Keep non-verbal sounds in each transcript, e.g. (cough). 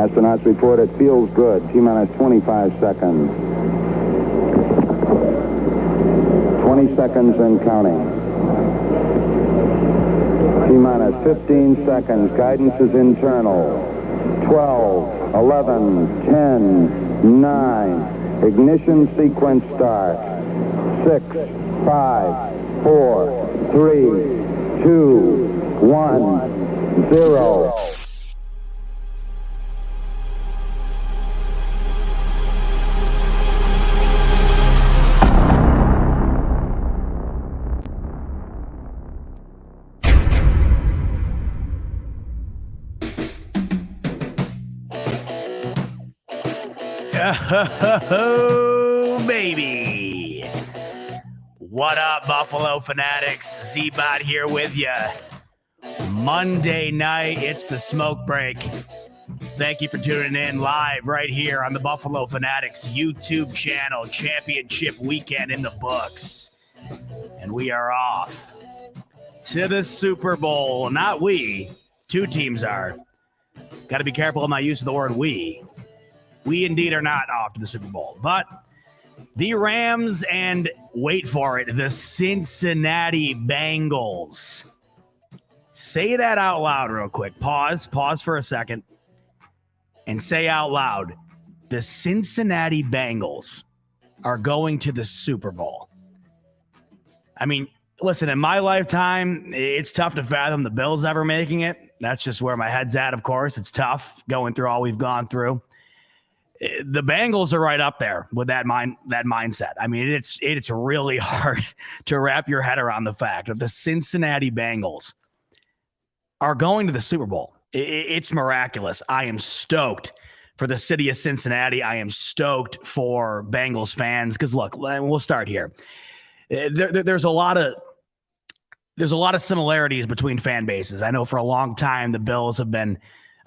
Astronauts report it feels good. T minus 25 seconds. 20 seconds and counting. T minus 15 seconds. Guidance is internal. 12, 11, 10, 9. Ignition sequence start. 6, 5, 4, 3, 2, 1, 0. Oh, baby. What up, Buffalo fanatics? Z-Bot here with you. Monday night, it's the smoke break. Thank you for tuning in live right here on the Buffalo Fanatics YouTube channel. Championship weekend in the books. And we are off to the Super Bowl. Not we, two teams are. Got to be careful of my use of the word we. We indeed are not off to the Super Bowl, but the Rams and wait for it, the Cincinnati Bengals. Say that out loud, real quick. Pause, pause for a second, and say out loud the Cincinnati Bengals are going to the Super Bowl. I mean, listen, in my lifetime, it's tough to fathom the Bills ever making it. That's just where my head's at, of course. It's tough going through all we've gone through the Bengals are right up there with that mind that mindset. I mean, it's it's really (laughs) hard to wrap your head around the fact that the Cincinnati Bengals are going to the Super Bowl. It's miraculous. I am stoked for the city of Cincinnati. I am stoked for Bengals fans because look, we'll start here. Uh, there, there, there's a lot of there's a lot of similarities between fan bases. I know for a long time the Bills have been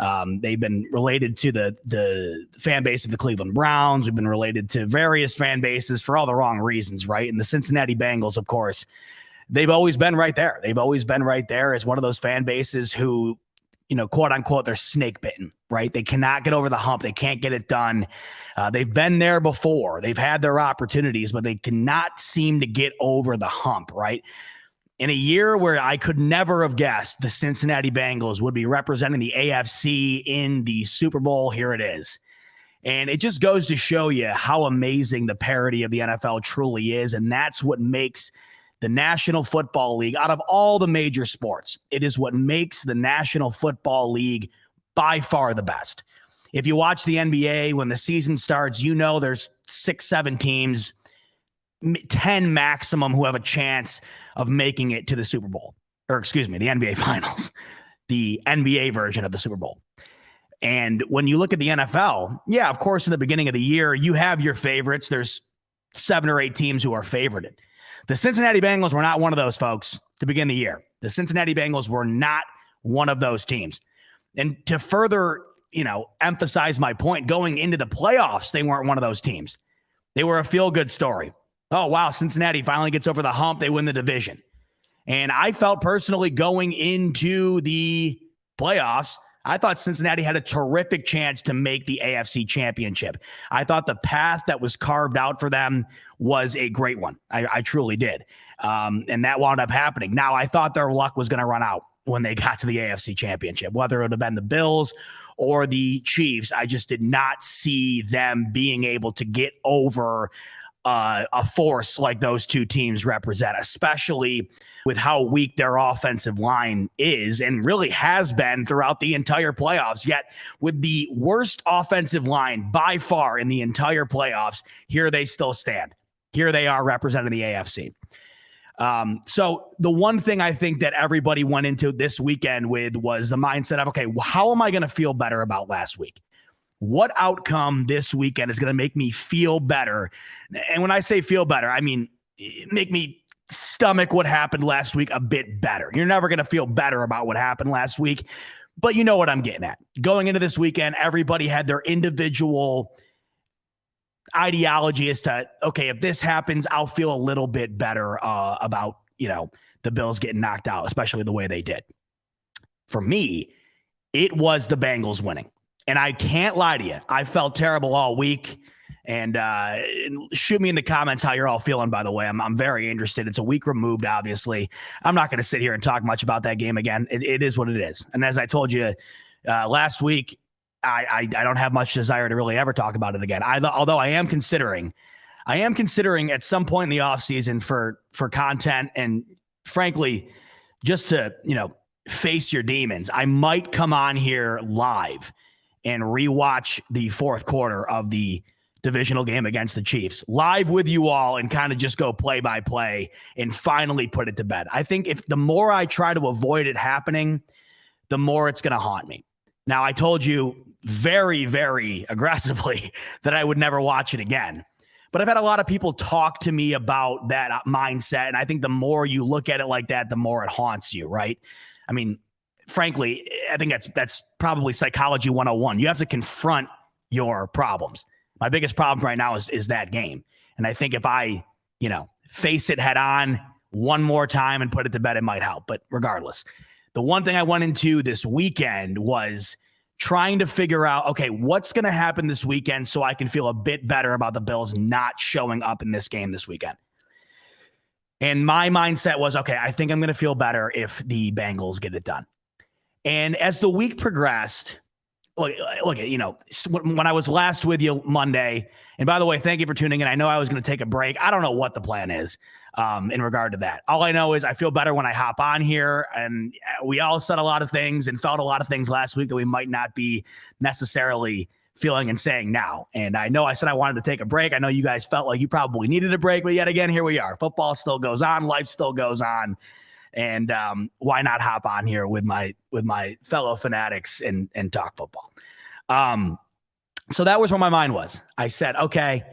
um, they've been related to the the fan base of the Cleveland Browns. We've been related to various fan bases for all the wrong reasons, right? And the Cincinnati Bengals, of course, they've always been right there. They've always been right there as one of those fan bases who, you know, quote unquote, they're snake bitten, right? They cannot get over the hump. They can't get it done. Uh, they've been there before. They've had their opportunities, but they cannot seem to get over the hump, right? In a year where I could never have guessed the Cincinnati Bengals would be representing the AFC in the Super Bowl, here it is. And it just goes to show you how amazing the parity of the NFL truly is. And that's what makes the National Football League, out of all the major sports, it is what makes the National Football League by far the best. If you watch the NBA when the season starts, you know there's six, seven teams, 10 maximum who have a chance of making it to the Super Bowl, or excuse me, the NBA (laughs) Finals, the NBA version of the Super Bowl. And when you look at the NFL, yeah, of course, in the beginning of the year, you have your favorites. There's seven or eight teams who are favorited. The Cincinnati Bengals were not one of those folks to begin the year. The Cincinnati Bengals were not one of those teams. And to further, you know, emphasize my point, going into the playoffs, they weren't one of those teams. They were a feel good story oh, wow, Cincinnati finally gets over the hump. They win the division. And I felt personally going into the playoffs, I thought Cincinnati had a terrific chance to make the AFC championship. I thought the path that was carved out for them was a great one. I, I truly did. Um, and that wound up happening. Now, I thought their luck was going to run out when they (laughs) got to the AFC championship, whether it would have been the Bills or the Chiefs. I just did not see them being able to get over uh, a force like those two teams represent, especially with how weak their offensive line is and really has been throughout the entire playoffs. Yet, with the worst offensive line by far in the entire playoffs, here they still stand. Here they are representing the AFC. Um, so the one thing I think that everybody went into this weekend with was the mindset of, okay, how am I going to feel better about last week? What outcome this weekend is going to make me feel better. And when I say feel better, I mean make me stomach what happened last week a bit better. You're never going to feel better about what happened last week, but you know what I'm getting at. Going into this weekend, everybody had their individual ideology as to okay, if this happens, I'll feel a little bit better uh, about you know the Bills getting knocked out, especially the way they did. For me, it was the Bengals winning. And I can't lie to you. I felt terrible all week. And uh, shoot me in the comments how you're all feeling, by the way. I'm, I'm very interested. It's a week removed, obviously. I'm not going to sit here and talk much about that game again. It, it is what it is. And as I told you uh, last week, I, I, I don't have much desire to really ever talk about it again. I, although I am considering, I am considering at some point in the offseason for for content and frankly, just to you know face your demons. I might come on here live and rewatch the fourth quarter of the divisional game against the Chiefs live with you all and kind of just go play by play and finally put it to bed. I think if the more I try to avoid it happening, the more it's going to haunt me. Now, I told you very, very (laughs) aggressively (laughs) that I would never watch it again. But I've had a lot of people talk to me about that mindset. And I think the more you look at it like that, the more it haunts you, right? I mean, frankly, I think that's that's probably psychology 101. You have to confront your problems. My biggest problem right now is is that game. And I think if I, you know, face it head on one more time and put it to bed, it might help. But regardless, the one thing I went into this weekend was trying to figure out, okay, what's going to happen this weekend so I can feel a bit better about the Bills not showing up in this game this weekend. And my mindset was, okay, I think I'm going to feel better if the Bengals get it done. And as the week progressed, look, look, you know, when I was last with you Monday, and by the way, thank you for tuning in. I know I was going to take a break. I don't know what the plan is um, in regard to that. All I know is I feel better when I hop on here, and uh, we all said a lot of things and felt a lot of things last week that we might not be necessarily feeling and saying now. And I know I said I wanted to take a break. I know you guys felt like you probably needed a break, but yet again, here we are. Football still goes on, life still goes on and um, why not hop on here with my with my fellow fanatics and and talk football. Um, so that was where my mind was. I said, okay,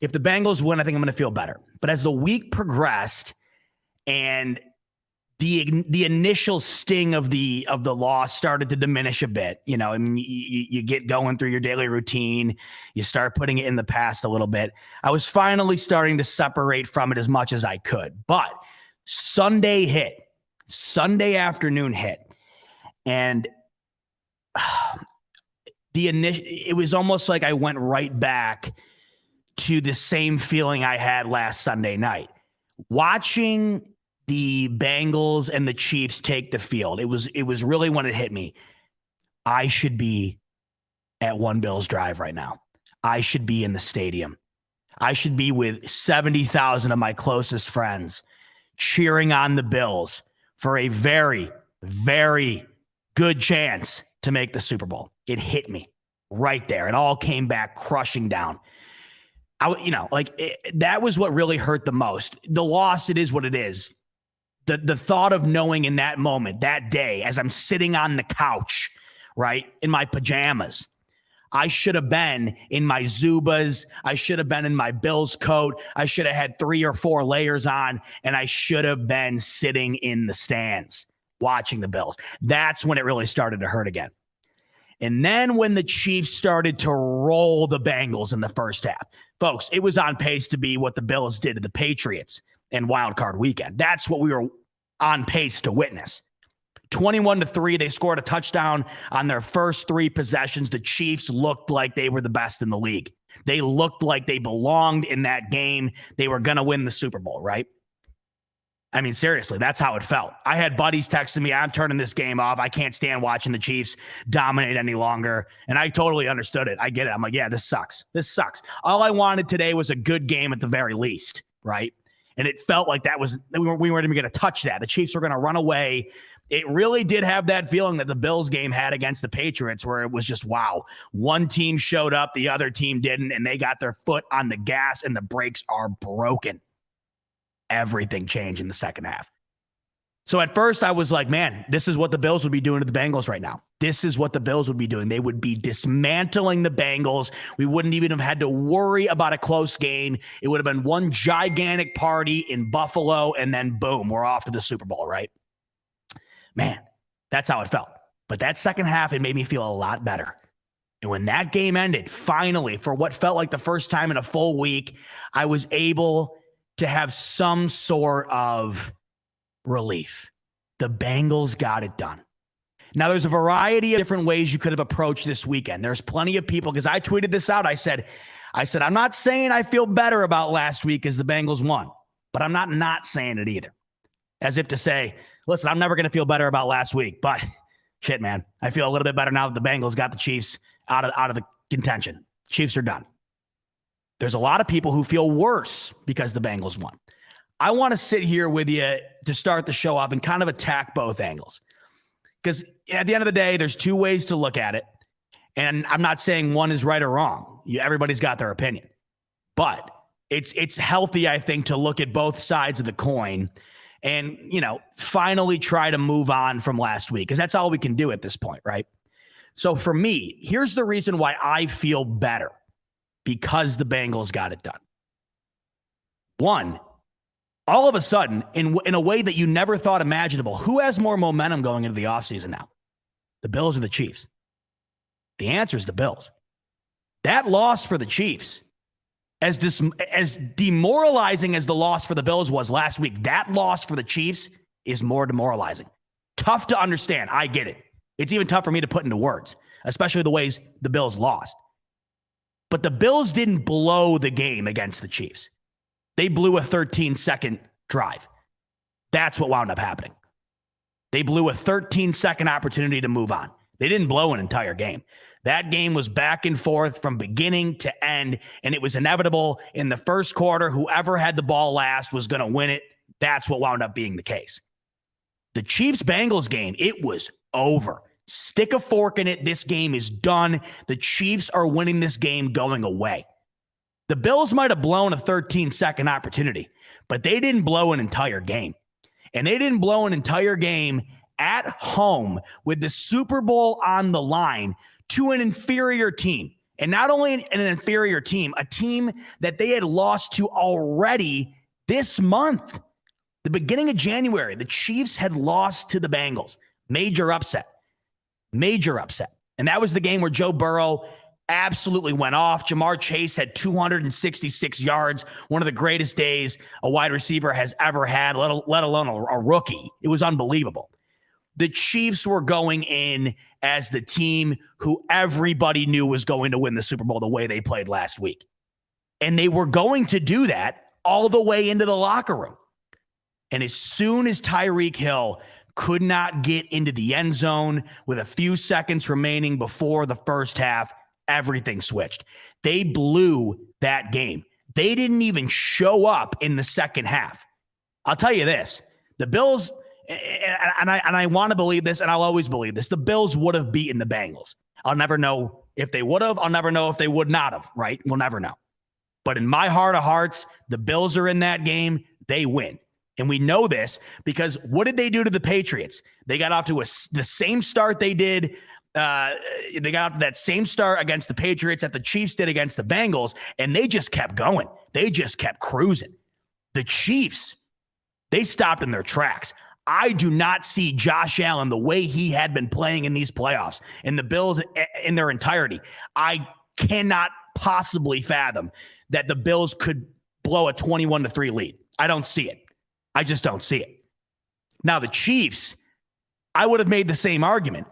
if the Bengals win, I think I'm going to feel better. But as the week progressed, and the the initial sting of the of the loss started to diminish a bit. You know, I mean, you, you get going through your daily routine, you start putting it in the past a little bit. I was finally starting to separate from it as much as I could, but Sunday hit, Sunday afternoon hit, and uh, (sighs) the initial. It was almost like I went right back to the same feeling I had last Sunday night, watching the Bengals and the Chiefs take the field. It was it was really when it hit me. I should be at One Bills Drive right now. I should be in the stadium. I should be with 70,000 of my closest friends cheering on the Bills for a very, very good chance to make the Super Bowl. It hit me right there. It all came back crushing down. I, you know, like it, that was what really hurt the most. The loss, it is what it is. The the thought of knowing in that moment, that day, as I'm sitting on the couch, right in my pajamas, I should have been in my Zubaz. I should have been in my Bills coat. I should have had three or four layers on, and I should have been sitting in the stands watching the Bills. That's when it really started to hurt again. And then when the Chiefs started to roll the Bengals in the first half, folks, it was on pace to be what the Bills did to the Patriots in wild card weekend. That's what we were on pace to witness. 21 to 3 they scored a touchdown on their first 3 possessions the chiefs looked like they were the best in the league they looked like they belonged in that game they were going to win the super bowl right I mean, seriously, that's how it felt. I had buddies texting me, I'm turning this game off. I can't stand watching the Chiefs dominate any longer. And I totally understood it. I get it. I'm like, yeah, this sucks. This sucks. All I wanted today was a good game at the very least, right? And it felt like that was, we weren't, we weren't even going to touch that. The Chiefs were going to run away it really did have that feeling that the Bills game had against the Patriots, where it was just wow. One team showed up, the other team didn't, and they got their foot on the gas, and the brakes are broken. Everything changed in the second half. So at first, I was like, man, this is what the Bills would be doing to the Bengals right now. This is what the Bills would be doing. They would be dismantling the Bengals. We wouldn't even have had to worry about a close game. It would have been one gigantic party in Buffalo, and then boom, we're off to the Super Bowl, right? Man, that's how it felt. But that second half, it made me feel a lot better. And when that game ended, finally, for what felt like the first time in a full week, I was able to have some sort of relief. The Bengals got it done. Now, there's a variety of different ways you could have approached this weekend. There's plenty of people because I tweeted this out. I said, I said, I'm not saying I feel better about last week as the Bengals won, but I'm not not saying it either. As if to say, listen, I'm never going to feel better about last week, but shit, man, I feel a little bit better now that the Bengals got the Chiefs out of out of the contention. Chiefs are done. There's a lot of people who feel worse because the Bengals won. I want to sit here with you to start the show off and kind of attack both angles. Because at the end of the day, there's two ways to look at it. And I'm not saying one is right or wrong. Everybody's got their opinion. But it's it's healthy, I think, to look at both sides of the coin and, you know, finally try to move on from last week because that's all we can do at this point, right? So for me, here's the reason why I feel better because the Bengals got it done. One, all of a sudden, in, in a way that you never thought imaginable, who has more momentum going into the offseason now? The Bills or the Chiefs? The answer is the Bills. That loss for the Chiefs, as, dis- as demoralizing as the loss for the Bills was last week, that loss for the Chiefs is more demoralizing. Tough to understand. I get it. It's even tough for me to put into words, especially the ways the Bills lost. But the Bills didn't blow the game against the Chiefs. They blew a 13 second drive. That's what wound up happening. They blew a 13 second opportunity to move on. They didn't blow an entire game. That game was back and forth from beginning to end, and it was inevitable in the first quarter. Whoever had the ball last was going to win it. That's what wound up being the case. The Chiefs Bengals game, it was over. Stick a fork in it. This game is done. The Chiefs are winning this game going away. The Bills might have blown a 13 second opportunity, but they didn't blow an entire game. And they didn't blow an entire game at home with the Super Bowl on the line to an inferior team. And not only an, inferior team, a team that they had lost to already this month. The beginning of January, the Chiefs had lost to the Bengals. Major upset. Major upset. And that was the game where Joe Burrow absolutely went off. Ja'Marr Chase had 266 yards, one of the greatest days a wide receiver has ever had, let, let alone a, a rookie. It was unbelievable. The Chiefs were going in as the team who everybody knew was going to win the Super Bowl the way they played last week. And they were going to do that all the way into the locker room. And as soon as Tyreek Hill could not get into the end zone with a few seconds remaining before the first half, everything switched. They blew that game. They didn't even show up in the second half. I'll tell you this the Bills, and I, and I want to believe this, and I'll always believe this the Bills would have beaten the Bengals. I'll never know if they would have. I'll never know if they would not have, right? We'll never know. But in my heart of hearts, the Bills are in that game. They win. And we know this because what did they do to the Patriots? They got off to a, the same start they did. Uh, they got off to that same start against the Patriots that the Chiefs did against the Bengals, and they just kept going. They just kept cruising. The Chiefs, they stopped in their tracks. I do not see Josh Allen the way he had been playing in these playoffs and the Bills eh, in their entirety. I cannot possibly fathom that the Bills could blow a 21 to 3 lead. I don't see it. I just don't see it. Now, the Chiefs, I would have made the same argument.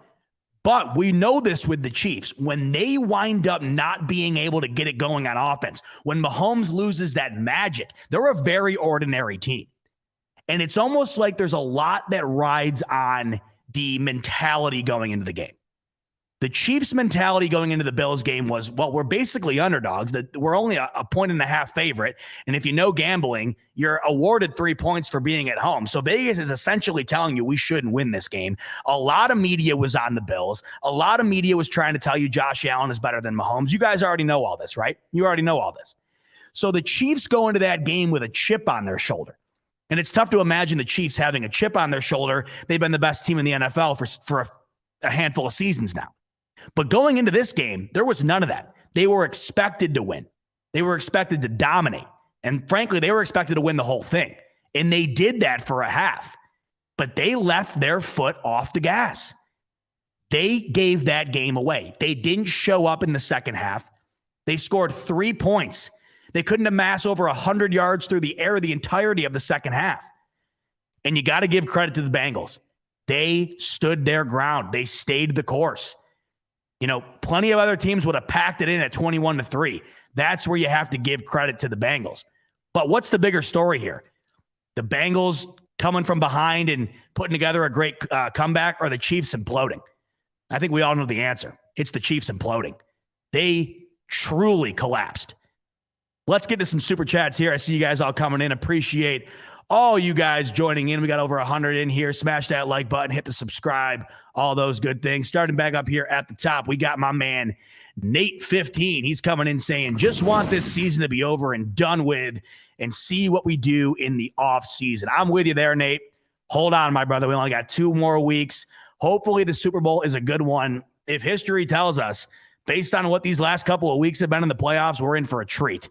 But we know this with the Chiefs. When they wind up not being able to get it going on offense, when Mahomes loses that magic, they're a very ordinary team. And it's almost like there's a lot that rides on the mentality going into the game. The Chiefs' mentality going into the Bills game was, well, we're basically underdogs. That we're only a, a point and a half favorite, and if you know gambling, you're awarded three points for being at home. So Vegas is essentially telling you we shouldn't win this game. A lot of media was on the Bills. A lot of media was trying to tell you Josh Allen is better than Mahomes. You guys already know all this, right? You already know all this. So the Chiefs go into that game with a chip on their shoulder. And it's tough to imagine the Chiefs having a chip on their shoulder. They've been the best team in the NFL for, for a, a handful of seasons now. But going into this game, there was none of that. They were expected to win, they were expected to dominate. And frankly, they were expected to win the whole thing. And they did that for a half, but they left their foot off the gas. They gave that game away. They didn't show up in the second half. They scored three points. They couldn't amass over 100 yards through the air the entirety of the second half. And you got to give credit to the Bengals. They stood their ground. They stayed the course. You know, plenty of other teams would have packed it in at 21 to 3. That's where you have to give credit to the Bengals. But what's the bigger story here? The Bengals coming from behind and putting together a great uh, comeback or the Chiefs imploding? I think we all know the answer. It's the Chiefs imploding. They truly collapsed. Let's get to some super chats here. I see you guys all coming in. Appreciate all you guys joining in. We got over 100 in here. Smash that like button, hit the subscribe, all those good things. Starting back up here at the top, we got my man Nate 15. He's coming in saying, just want this season to be over and done with and see what we do in the off season. I'm with you there, Nate. Hold on, my brother. We only got two more weeks. Hopefully, the Super Bowl is a good one. If history tells us, based on what these last couple of weeks have been in the playoffs, we're in for a treat.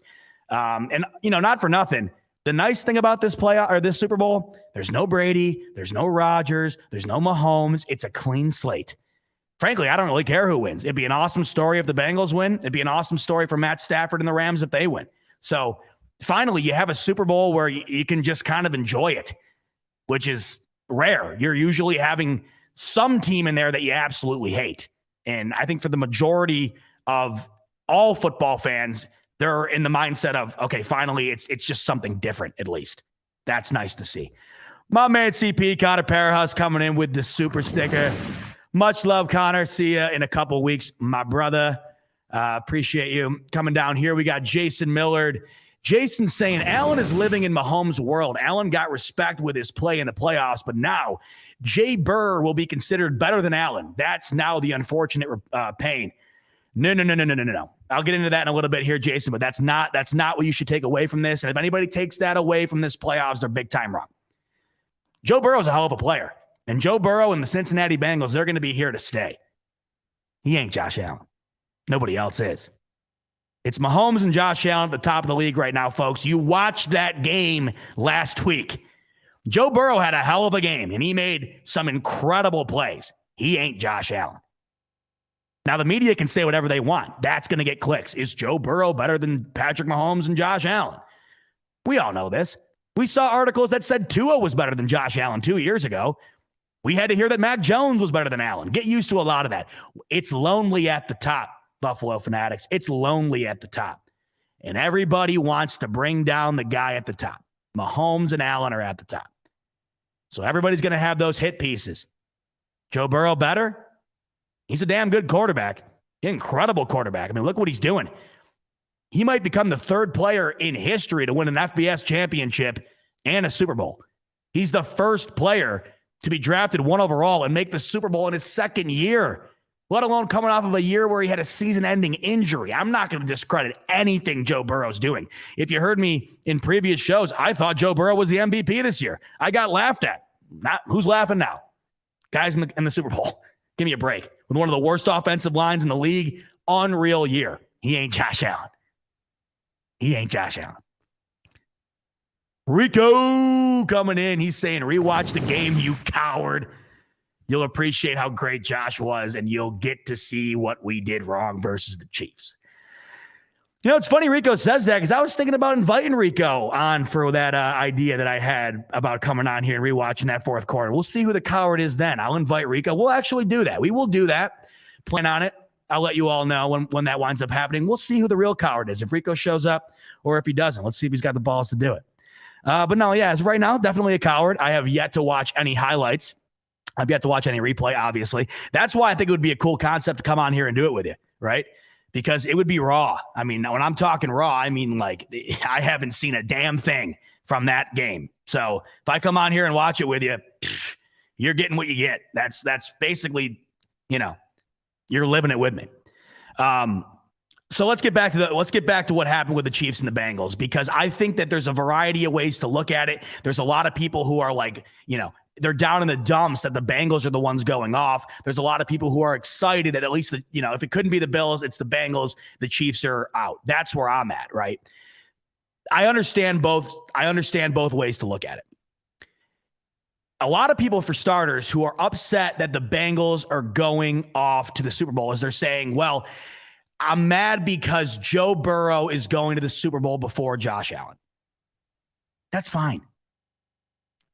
Um, and, you know, not for nothing. The nice thing about this playoff or this Super Bowl, there's no Brady, there's no Rodgers, there's no Mahomes. It's a clean slate. Frankly, I don't really care who wins. It'd be an awesome story if the Bengals win. It'd be an awesome story for Matt Stafford and the Rams if they win. So finally, you have a Super Bowl where you, you can just kind of enjoy it, which is rare. You're usually having some team in there that you absolutely hate. And I think for the majority of all football fans, they're in the mindset of, okay, finally, it's it's just something different, at least. That's nice to see. My man CP Connor Parahus coming in with the super sticker. Much love, Connor. See you in a couple weeks, my brother. Uh, appreciate you coming down here. We got Jason Millard. Jason saying Allen is living in Mahomes' world. Allen got respect with his play in the playoffs, but now Jay Burr will be considered better than Allen. That's now the unfortunate uh, pain. No, no, no, no, no, no, no. I'll get into that in a little bit here, Jason. But that's not that's not what you should take away from this. And if anybody takes that away from this playoffs, they're big time wrong. Joe Burrow's a hell of a player, and Joe Burrow and the Cincinnati Bengals they're going to be here to stay. He ain't Josh Allen. Nobody else is. It's Mahomes and Josh Allen at the top of the league right now, folks. You watched that game last week. Joe Burrow had a hell of a game, and he made some incredible plays. He ain't Josh Allen. Now, the media can say whatever they want. That's going to get clicks. Is Joe Burrow better than Patrick Mahomes and Josh Allen? We all know this. We saw articles that said Tua was better than Josh Allen two years ago. We had to hear that Mac Jones was better than Allen. Get used to a lot of that. It's lonely at the top, Buffalo Fanatics. It's lonely at the top. And everybody wants to bring down the guy at the top. Mahomes and Allen are at the top. So everybody's going to have those hit pieces. Joe Burrow better? He's a damn good quarterback. Incredible quarterback. I mean, look what he's doing. He might become the third player in history to win an FBS championship and a Super Bowl. He's the first player to be drafted one overall and make the Super Bowl in his second year, let alone coming off of a year where he had a season ending injury. I'm not going to discredit anything Joe Burrow's doing. If you heard me in previous shows, I thought Joe Burrow was the MVP this year. I got laughed at. Not who's laughing now? Guys in the in the Super Bowl. Give me a break. With one of the worst offensive lines in the league, unreal year. He ain't Josh Allen. He ain't Josh Allen. Rico coming in. He's saying, rewatch the game, you coward. You'll appreciate how great Josh was, and you'll get to see what we did wrong versus the Chiefs. You know, it's funny Rico says that because I was thinking about inviting Rico on for that uh, idea that I had about coming on here and rewatching that fourth quarter. We'll see who the coward is then. I'll invite Rico. We'll actually do that. We will do that. Plan on it. I'll let you all know when, when that winds up happening. We'll see who the real coward is, if Rico shows up or if he doesn't. Let's see if he's got the balls to do it. Uh, but no, yeah, as right now, definitely a coward. I have yet to watch any highlights. I've yet to watch any replay, obviously. That's why I think it would be a cool concept to come on here and do it with you, right? Because it would be raw. I mean, when I'm talking raw, I mean like (laughs) I haven't seen a damn thing from that game. So if I come on here and watch it with you, (sniffs) you're getting what you get. That's that's basically, you know, you're living it with me. Um, so let's get back to the let's get back to what happened with the Chiefs and the Bengals because I think that there's a variety of ways to look at it. There's a lot of people who are like, you know, they're down in the dumps that the Bengals are the ones going off. There's a lot of people who are excited that at least the, you know, if it couldn't be the Bills, it's the Bengals. The Chiefs are out. That's where I'm at, right? I understand both. I understand both ways to look at it. A lot of people, for starters, who are upset that the Bengals are going off to the Super Bowl, is they're saying, well, I'm mad because Joe Burrow is going to the Super Bowl before Josh Allen. That's fine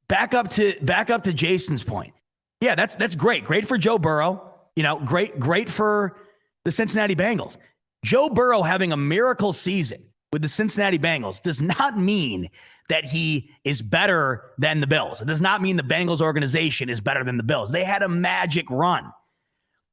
back up to back up to Jason's point. Yeah, that's that's great. Great for Joe Burrow. You know, great, great for the Cincinnati Bengals. Joe Burrow having a miracle season with the Cincinnati Bengals does not mean that he is better than the Bills. It does not mean the Bengals organization is better than the Bills. They had a magic run.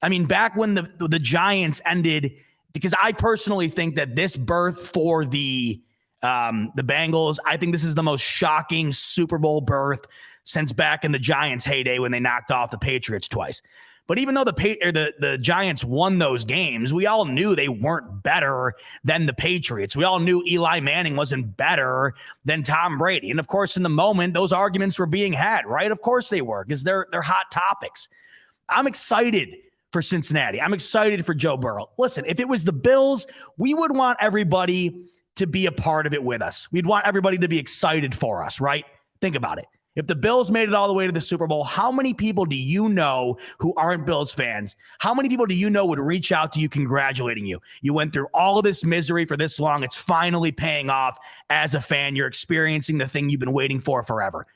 I mean, back when the the Giants ended, because I personally think that this berth for the um, the Bengals, I think this is the most shocking Super Bowl berth since back in the Giants' heyday when they knocked off the Patriots twice. But even though the the the Giants won those games, we all knew they weren't better than the Patriots. We all knew Eli Manning wasn't better than Tom Brady. And of course, in the moment, those arguments were being had, right? Of course they were, because they're they're hot topics. I'm excited for Cincinnati. I'm excited for Joe Burrow. Listen, if it was the Bills, we would want everybody to be a part of it with us. We'd want everybody to be excited for us, right? Think about it. If the Bills made it all the way to the Super Bowl, how many people do you know who aren't Bills fans? How many people do you know would reach out to you congratulating you? You went through all of this misery for this long. It's finally paying off as a fan. You're experiencing the thing you've been waiting for forever.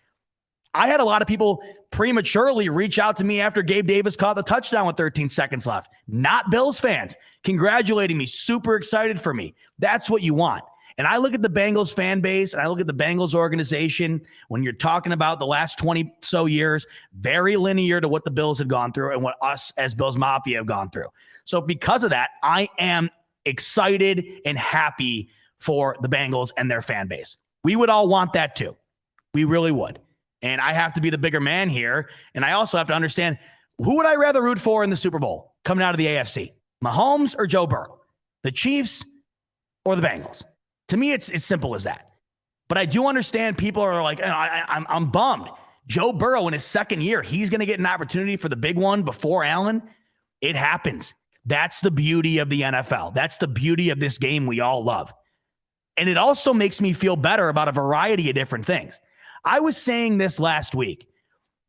I had a lot of people prematurely reach out to me after Gabe Davis caught the touchdown with 13 seconds left. Not Bills fans congratulating me, super excited for me. That's what you want. And I look at the Bengals fan base and I look at the Bengals organization when you're talking about the last 20 so years, very linear to what the Bills have gone through and what us as Bills Mafia have gone through. So, because of that, I am excited and happy for the Bengals and their fan base. We would all want that too. We really would. And I have to be the bigger man here. And I also have to understand who would I rather root for in the Super Bowl coming out of the AFC? Mahomes or Joe Burrow? The Chiefs or the Bengals? To me, it's as simple as that. But I do understand people are like, oh, I, I'm, I'm bummed. Joe Burrow in his second year, he's going to get an opportunity for the big one before Allen. It happens. That's the beauty of the NFL. That's the beauty of this game we all love. And it also makes me feel better about a variety of different things. I was saying this last week.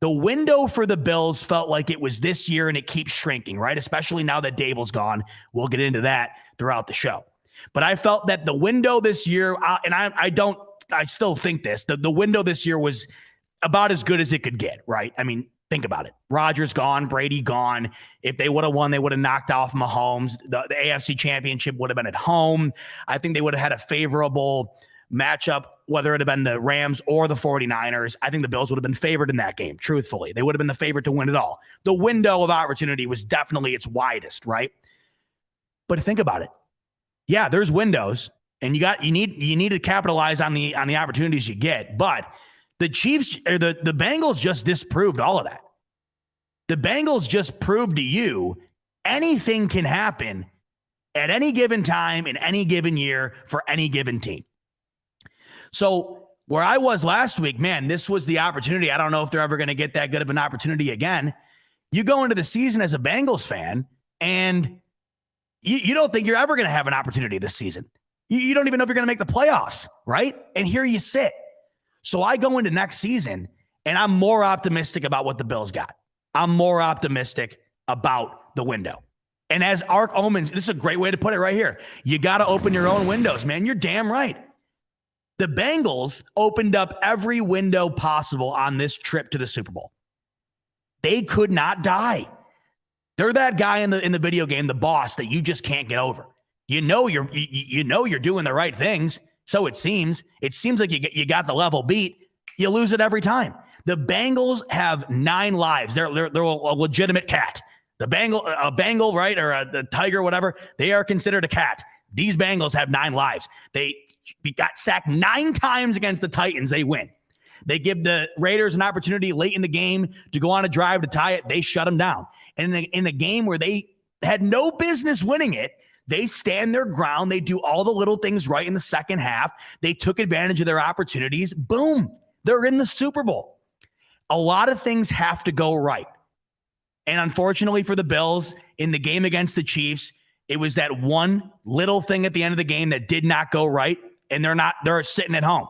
The window for the Bills felt like it was this year and it keeps shrinking, right? Especially now that Daboll's gone. We'll get into that throughout the show. But I felt that the window this year, and I, I don't, I still think this, the, the window this year was about as good as it could get, right? I mean, think about it. Rodgers gone, Brady gone. If they would have won, they would have knocked off Mahomes. The, the AFC championship would have been at home. I think they would have had a favorable matchup, whether it had been the Rams or the 49ers. I think the Bills would have been favored in that game, truthfully. They would have been the favorite to win it all. The window of opportunity was definitely its widest, right? But think about it yeah, there's windows, and you got you need you need to capitalize on the on the opportunities you get. But the Chiefs or the the Bengals just disproved all of that. The Bengals just proved to you anything can happen at any given time in any given year for any given team. So where I was last week, man, this was the opportunity. I don't know if they're ever going to get that good of an opportunity again. You go into the season as a Bengals fan and you, you don't think you're ever going to have an opportunity this season. You, you don't even know if you're going to make the playoffs, right? And here you sit. So I go into next season and I'm more optimistic about what the Bills got. I'm more optimistic about the window. And as Arc Omens, this is a great way to put it right here. You got to open your own windows, man. You're damn right. The Bengals opened up every window possible on this trip to the Super Bowl. They could not die. They're that guy in the in the video game, the boss that you just can't get over. You know you're you, you know you're doing the right things, so it seems. It seems like you you got the level beat. You lose it every time. The Bengals have nine lives. They're they're, they're a legitimate cat. The Bengal, a Bengal, right, or a, the tiger, whatever. They are considered a cat. These Bengals have nine lives. They got sacked nine times against the Titans. They win. They give the Raiders an opportunity late in the game to go on a drive to tie it. They shut them down. And in a, in a game where they had no business winning it, they stand their ground. They do all the little things right in the second half. They took advantage of their opportunities. Boom, they're in the Super Bowl. A lot of things have to go right. And unfortunately for the Bills, in the game against the Chiefs, it was that one little thing at the end of the game that did not go right. And they're not, they're sitting at home.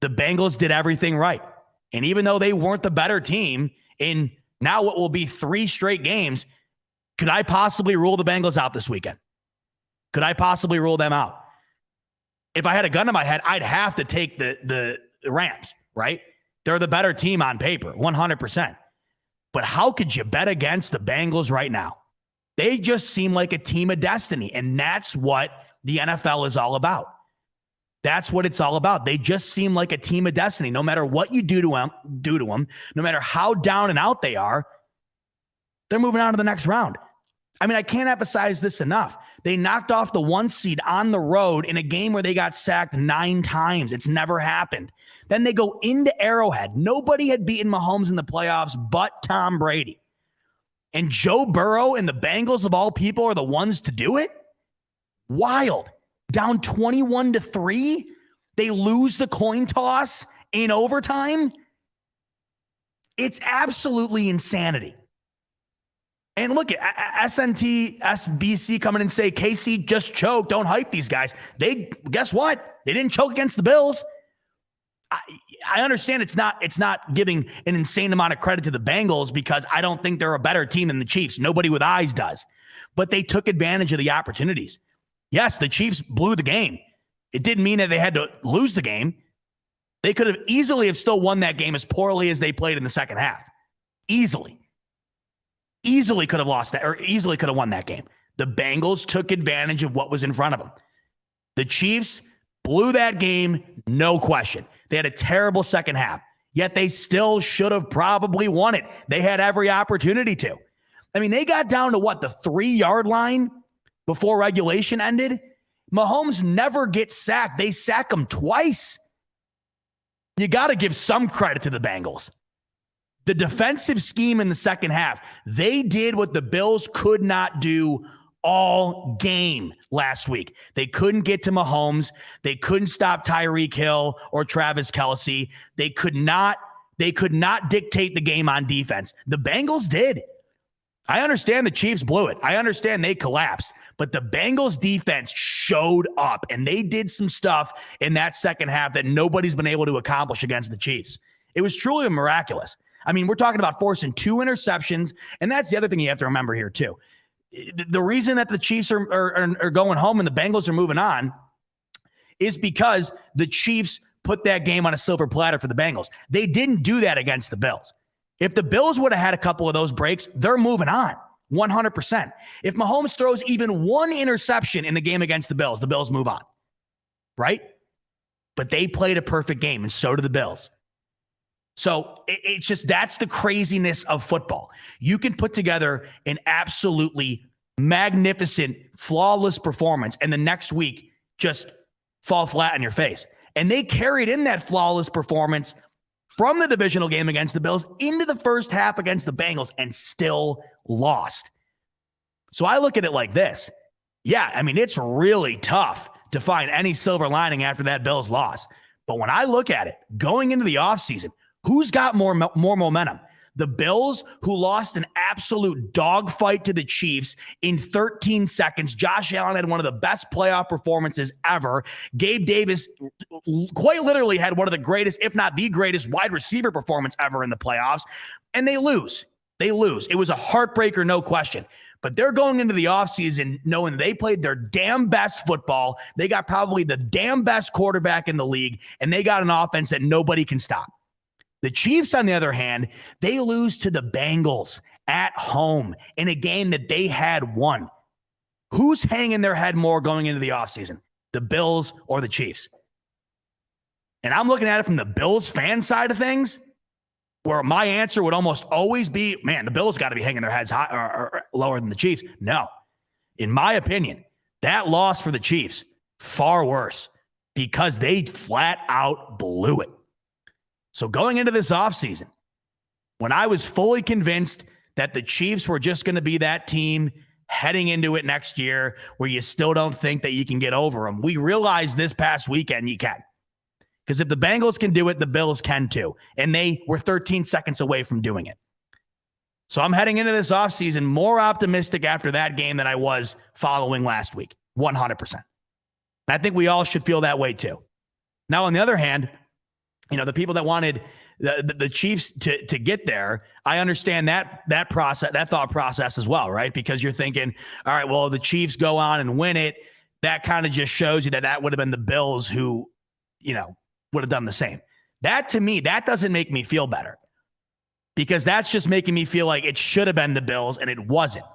The Bengals did everything right. And even though they weren't the better team in now what will be three straight games, could I possibly rule the Bengals out this weekend? Could I possibly rule them out? If I had a gun to my head, I'd have to take the the Rams, right? They're the better team on paper, 100%. But how could you bet against the Bengals right now? They just seem like a team of destiny. And that's what the NFL is all about. That's what it's all about. They just seem like a team of destiny. No matter what you do to them, do to them, no matter how down and out they are, they're moving on to the next round. I mean, I can't emphasize this enough. They knocked off the one seed on the road in a game where they got sacked nine times. It's never happened. Then they go into Arrowhead. Nobody had beaten Mahomes in the playoffs but Tom Brady. And Joe Burrow and the Bengals, of all people, are the ones to do it? Wild down 21 to 3. They lose the coin toss in overtime. It's absolutely insanity. And look at SNT, SBC coming and say KC just choked. Don't hype these guys. They guess what? They didn't choke against the Bills. I, I understand it's not it's not giving an insane amount of credit to the Bengals because I don't think they're a better team than the Chiefs. Nobody with eyes does. But they took advantage of the opportunities. Yes, the Chiefs blew the game. It didn't mean that they had to lose the game. They could have easily have still won that game as poorly as they played in the second half. Easily. Easily could have lost that or easily could have won that game. The Bengals took advantage of what was in front of them. The Chiefs blew that game, no question. They had a terrible second half, yet they still should have probably won it. They had every opportunity to. I mean, they got down to what, the three yard line before regulation ended. Mahomes never gets sacked. They sack him twice. You got to give some credit to the Bengals. The defensive scheme in the second half, they did what the Bills could not do all game last week. They couldn't get to Mahomes. They couldn't stop Tyreek Hill or Travis Kelce. They could not, they could not dictate the game on defense. The Bengals did. I understand the Chiefs blew it. I understand they collapsed. But the Bengals defense showed up and they did some stuff in that second half that nobody's been able to accomplish against the Chiefs. It was truly miraculous. I mean, we're talking about forcing two interceptions. And that's the other thing you have to remember here, too. The reason that the Chiefs are, are, are going home and the Bengals are moving on is because the Chiefs put that game on a silver platter for the Bengals. They didn't do that against the Bills. If the Bills would have had a couple of those breaks, they're moving on. 100%. If Mahomes throws even one interception in the game against the Bills, the Bills move on, right? But they played a perfect game, and so do the Bills. So it's just that's the craziness of football. You can put together an absolutely magnificent, flawless performance, and the next week just fall flat on your face. And they carried in that flawless performance from the divisional game against the Bills into the first half against the Bengals and still lost. So I look at it like this. Yeah, I mean, it's really tough to find any silver lining after that Bills loss. But when I look at it going into the offseason, who's got more, more momentum? The Bills, who lost an absolute dogfight to the Chiefs in 13 seconds. Josh Allen had one of the best playoff performances ever. Gabe Davis quite literally had one of the greatest, if not the greatest, wide receiver performance ever in the playoffs. And they lose. They lose. It was a heartbreaker, no question. But they're going into the offseason knowing they played their damn best football. They got probably the damn best quarterback in the league, and they got an offense that nobody can stop. The Chiefs, on the other hand, they lose to the Bengals at home in a game that they had won. Who's hanging their head more going into the offseason? The Bills or the Chiefs? And I'm looking at it from the Bills fan side of things, where my answer would almost always be, man, the Bills got to be hanging their heads high, or, or lower than the Chiefs. No. In my opinion, that loss for the Chiefs, far worse because they flat out blew it. So going into this offseason, when I was fully convinced that the Chiefs were just going to be that team heading into it next year where you still don't think that you can get over them, we realized this past weekend you can. Because if the Bengals can do it, the Bills can too. And they were 13 seconds away from doing it. So I'm heading into this offseason more optimistic after that game than I was following last week. 100%. I think we all should feel that way too. Now, on the other hand, you know, the people that wanted the, the, Chiefs to to get there, I understand that that process, that thought process as well, right? Because you're thinking, all right, well, the Chiefs go on and win it. That kind of just shows you that that would have been the Bills who, you know, would have done the same. That to me, that doesn't make me feel better. because that's just making me feel like it should have been the Bills and it wasn't.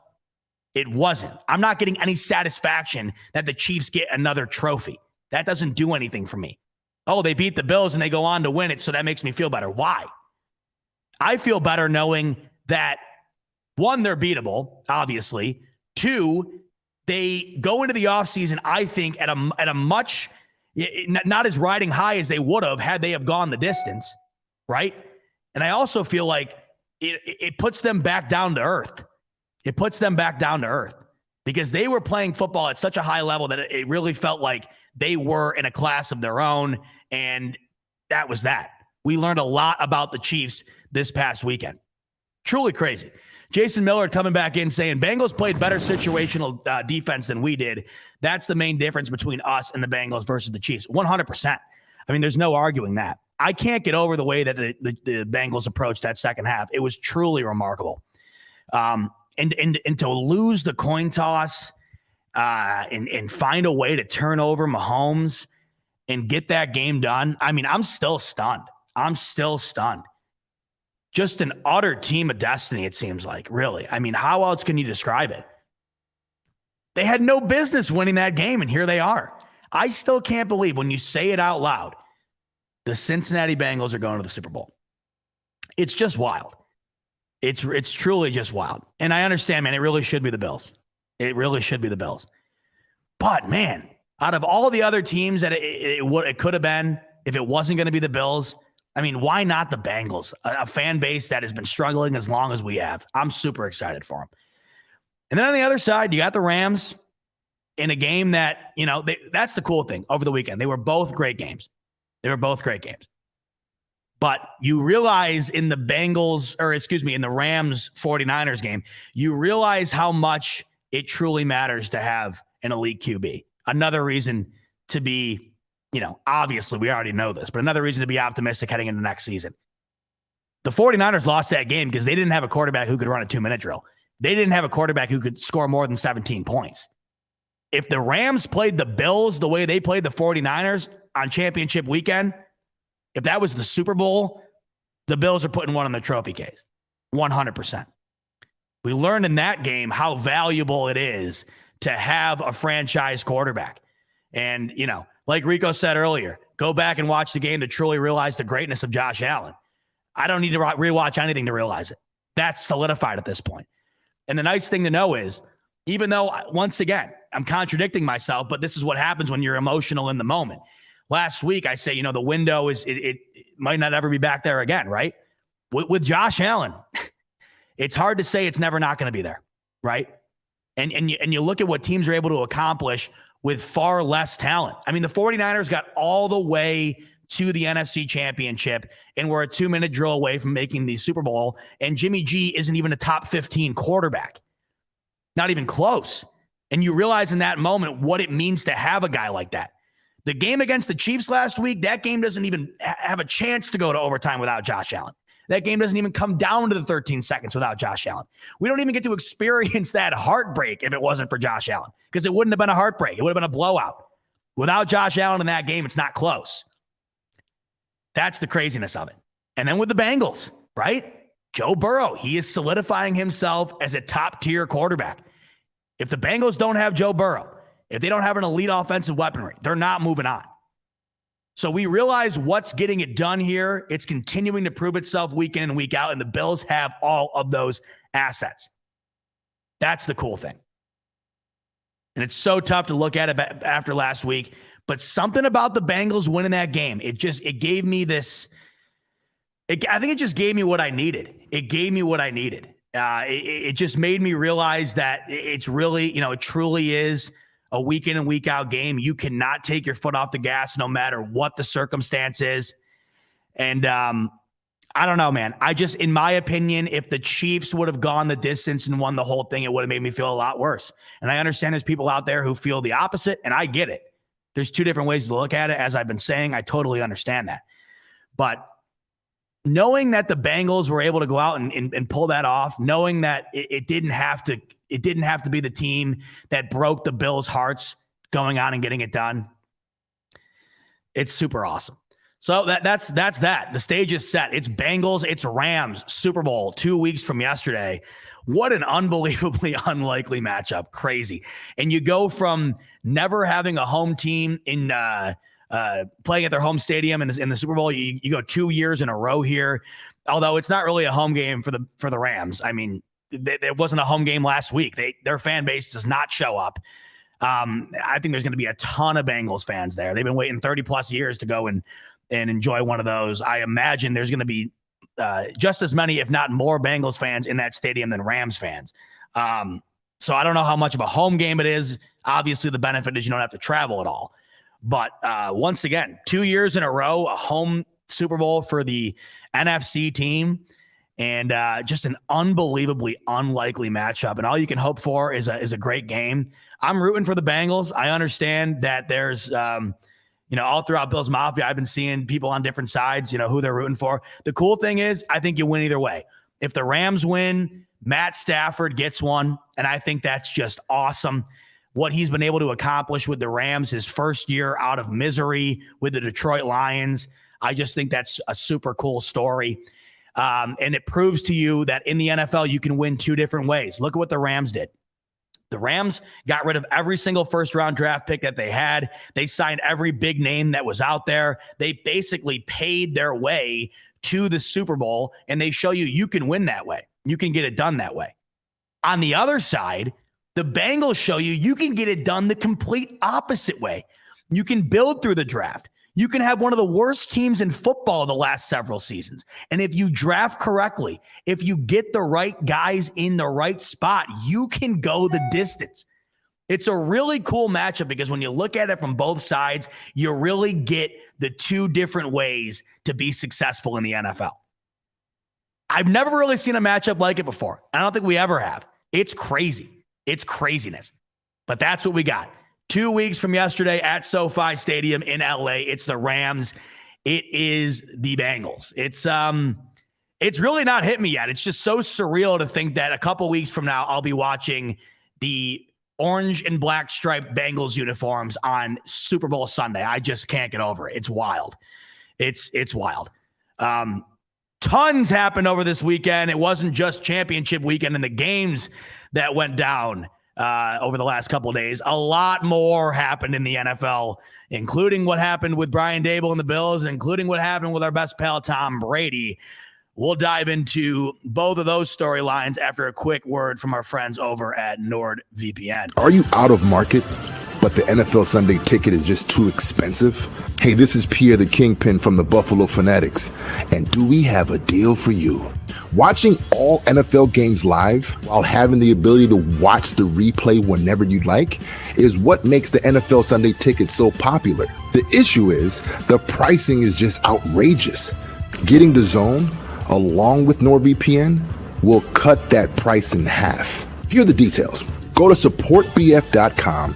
It wasn't. I'm not getting any satisfaction that the Chiefs get another trophy. That doesn't do anything for me. Oh, they beat the Bills and they go on to win it. So that makes me feel better. Why? I feel better knowing that one, they're beatable, obviously. Two, they go into the offseason, I think, at a at a much not as riding high as they would have had they have gone the distance, right? And I also feel like it it puts them back down to earth. It puts them back down to earth because they were playing football at such a high level that it really felt like they were in a class of their own, and that was that. We learned a lot about the Chiefs this past weekend. Truly crazy. Jason Miller coming back in saying Bengals played better situational uh, defense than we did. That's the main difference between us and the Bengals versus the Chiefs. 100%. I mean, there's no arguing that. I can't get over the way that the, the, the Bengals approached that second half. It was truly remarkable. Um, and, and, and to lose the coin toss uh, and, and find a way to turn over Mahomes and get that game done. I mean, I'm still stunned. I'm still stunned just an utter team of destiny, it seems like, really. I mean, how else can you describe it? They had no business winning that game, and here they are. I still can't believe when you say it out loud, the Cincinnati Bengals are going to the Super Bowl. It's just wild. It's it's truly just wild. And I understand, man, it really should be the Bills. It really should be the Bills. But man, out of all the other teams that it, it, it, it could have been, if it wasn't going to be the Bills, I mean, why not the Bengals? A, a, fan base that has been struggling as long as we have. I'm super excited for them. And then on the other side, you got the Rams in a game that, you know, they, that's the cool thing over the weekend. They were both great games. They were both great games. But you realize in the Bengals, or excuse me, in the Rams 49ers game, you realize how much it truly matters to have an elite QB. Another reason to be you know, obviously we already know this, but another reason to be optimistic heading into next season. The 49ers lost that game because they didn't have a quarterback who could run a two minute drill. They didn't have a quarterback who could score more than 17 points. If the Rams played the Bills the way they played the 49ers on championship weekend, if that was the Super Bowl, the Bills are putting one in the trophy case 100%. We learned in that game how valuable it is to have a franchise quarterback. And, you know, like Rico said earlier, go back and watch the game to truly realize the greatness of Josh Allen. I don't need to rewatch anything to realize it. That's solidified at this point. And the nice thing to know is, even though uh, once again, I'm contradicting myself, but this is what happens when you're emotional in the moment. Last week, I say, you know, the window is, it, it, it might not ever be back there again, right? With, with Josh Allen, (laughs) it's hard to say it's never not going to be there, right? And, and, you, and you look at what teams are able to accomplish with far less talent. I mean, the 49ers got all the way to the NFC championship and we're a two minute drill away from making the Super Bowl. And Jimmy G isn't even a top 15 quarterback, not even close. And you realize in that moment what it means to have a guy like that. The game against the Chiefs last week, that game doesn't even have a chance to go to overtime without Josh Allen. That game doesn't even come down to the 13 seconds without Josh Allen. We don't even get to experience (laughs) that heartbreak if it wasn't for Josh Allen, because it wouldn't have been a heartbreak. It would have been a blowout. Without Josh Allen in that game, it's not close. That's the craziness of it. And then with the Bengals, right? Joe Burrow, he is solidifying himself as a top tier quarterback. If the Bengals don't have Joe Burrow, if they don't have an elite offensive weaponry, they're not moving on. So we realize what's getting it done here. It's continuing to prove itself week in and week out, and the Bills have all of those assets. That's the cool thing. And it's so tough to look at it after last week, but something about the Bengals winning that game, it just it gave me this. It, I think it just gave me what I needed. It gave me what I needed. Uh, it, it just made me realize that it's really, you know, it truly is a week in and week out game. You cannot take your foot off the gas no matter what the circumstance is. And um, I don't know, man. I just, in my opinion, if the Chiefs would have gone the distance and won the whole thing, it would have made me feel a lot worse. And I understand there's people out there who feel the opposite, and I get it. There's two different ways to look at it. As I've been saying, I totally understand that. But knowing that the Bengals were able to go out and, and, and pull that off, knowing that it, it, didn't have to, it didn't have to be the team that broke the Bills' hearts going on and getting it done. It's super awesome. So that that's that's that. The stage is set. It's Bengals, it's Rams, Super Bowl, two weeks from yesterday. What an unbelievably (laughs) unlikely matchup. Crazy. And you go from never having a home team in uh, uh, playing at their home stadium in the, in the Super Bowl. You, you go two years in a row here. Although it's not really a home game for the for the Rams. I mean, it wasn't a home game last week. They their fan base does not show up. Um, I think there's going to be a ton of Bengals fans there. They've been waiting 30 plus years to go and and enjoy one of those. I imagine there's going to be uh, just as many, if not more, Bengals fans in that stadium than Rams fans. Um, so I don't know how much of a home game it is. Obviously, the benefit is you don't have to travel at all. But uh, once again, two years in a row, a home Super Bowl for the NFC team, and uh, just an unbelievably unlikely matchup. And all you can hope for is a is a great game. I'm rooting for the Bengals. I understand that there's. Um, you know, all throughout Bills Mafia, I've been seeing people on different sides, you know, who they're rooting for. The cool thing is, I think you win either way. If the Rams win, Matt Stafford gets one. And I think that's just awesome. What he's been able to accomplish with the Rams, his first year out of misery with the Detroit Lions. I just think that's a super cool story. Um, and it proves to you that in the NFL, you can win two different ways. Look at what the Rams did. The Rams got rid of every single first round draft pick that they had. They signed every big name that was out there. They basically paid their way to the Super Bowl, and they show you you can win that way. You can get it done that way. On the other side, the Bengals show you you can get it done the complete opposite way. You can build through the draft. You can have one of the worst teams in football the last several seasons. And if you draft correctly, if you get the right guys in the right spot, you can go the distance. It's a really cool matchup because when you look at it from both sides, you really get the two different ways to be successful in the NFL. I've never really seen a matchup like it before. I don't think we ever have. It's crazy. It's craziness. But that's what we got. Two weeks from yesterday at SoFi Stadium in LA, it's the Rams. It is the Bengals. It's um it's really not hit me yet. It's just so surreal to think that a couple weeks from now I'll be watching the orange and black striped Bengals uniforms on Super Bowl Sunday. I just can't get over it. It's wild. It's it's wild. Um tons happened over this weekend. It wasn't just championship weekend and the games that went down uh, over the last couple days. A lot more happened in the NFL, including what happened with Brian Daboll and the Bills, including what happened with our best pal Tom Brady. We'll dive into both of those storylines after a quick word from our friends over at NordVPN. Are you out of market? But the NFL Sunday ticket is just too expensive? Hey, this is Pierre the Kingpin from the Buffalo Fanatics, and do we have a deal for you? Watching all NFL games live while having the ability to watch the replay whenever you'd like is what makes the NFL Sunday ticket so popular. The issue is the pricing is just outrageous. Getting the zone along with NordVPN will cut that price in half. Here are the details. Go to supportbf.com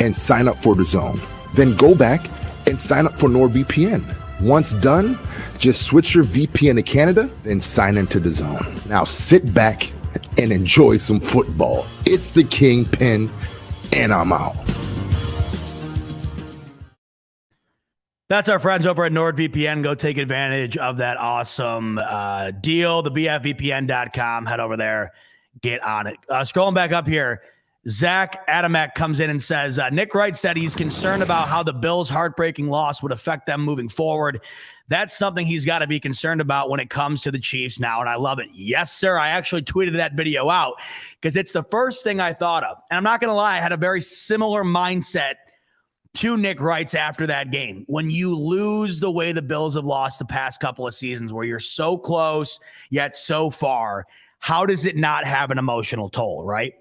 and sign up for the zone. Then go back and sign up for NordVPN. Once done, just switch your VPN to Canada and sign into the zone. Now sit back and enjoy some football. It's the Kingpin, and I'm out. That's our friends over at NordVPN. Go take advantage of that awesome uh, deal. The BFVPN.com. Head over there, get on it. Uh, scrolling back up here. Zach Adamek comes in and says uh, Nick Wright said he's concerned about how the Bills' heartbreaking loss would affect them moving forward. That's something he's got to be concerned about when it comes to the Chiefs now. And I love it. Yes, sir. I actually tweeted that video out because it's the first thing I thought of. And I'm not going to lie, I had a very similar mindset to Nick Wright's after that game. When you lose the way the Bills have lost the past couple of seasons, where you're so close yet so far, how does it not have an emotional toll, right?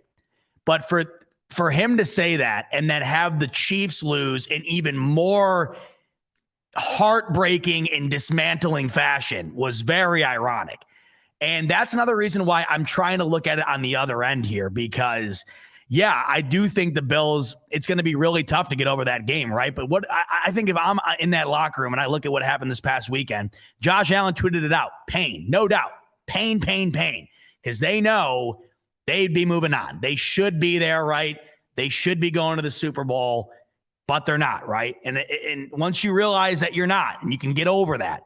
But for for him to say that and then have the Chiefs lose in even more heartbreaking and dismantling fashion was very ironic. And that's another reason why I'm trying to look at it on the other end here because yeah, I do think the Bills, it's going to be really tough to get over that game, right? But what I, I, think if I'm uh, in that locker room and I look at what happened this past weekend, Josh Allen tweeted it out pain, no doubt, pain, pain, pain, because they know they'd be moving on. They should be there, right? They should be going to the Super Bowl. but they're not, right? And and once you realize that you're not, and you can get over that,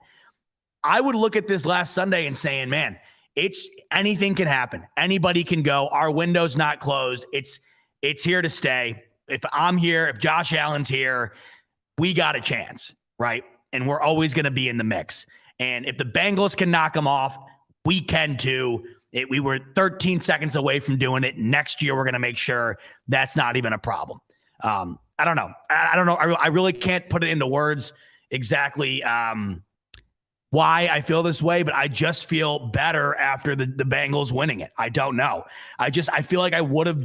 I would look at this last Sunday and saying, man, it's anything can happen. Anybody can go. Our window's not closed. It's it's here to stay. If I'm here, if Josh Allen's here, we got a chance, right? And we're always going to be in the mix. And if the Bengals can knock them off, we can too. It, we were 13 seconds away from doing it. Next year, we're going to make sure that's not even a problem. Um, I don't know. I, I don't know. I, I, really can't put it into words exactly um, why I feel this way, but I just feel better after the, the Bengals winning it. I don't know. I just, I feel like I would have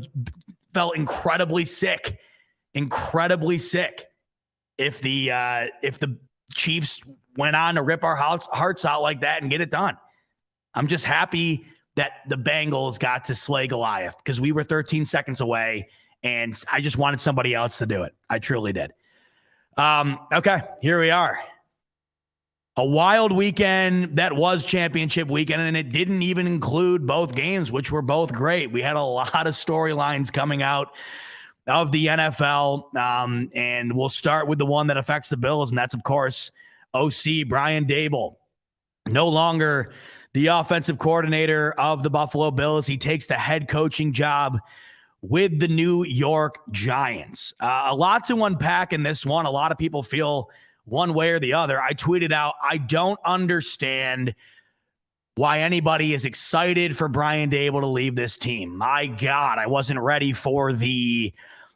felt incredibly sick, incredibly sick if the, uh, if the Chiefs went on to rip our hearts, hearts out like that and get it done. I'm just happy that the Bengals got to slay Goliath because we were 13 seconds away and I just wanted somebody else to do it. I truly did. Um, okay, here we are. A wild weekend that was championship weekend, and it didn't even include both games, which were both great. We had a lot of storylines coming out of the NFL, um, and we'll start with the one that affects the Bills, and that's, of course, OC Brian Daboll. No longer the offensive coordinator of the Buffalo Bills. He takes the head coaching job with the New York Giants. Uh, a lot to unpack in this one. A lot of people feel one way or the other. I tweeted out, I don't understand why anybody is excited for Brian Daboll to leave this team. My God, I wasn't ready for the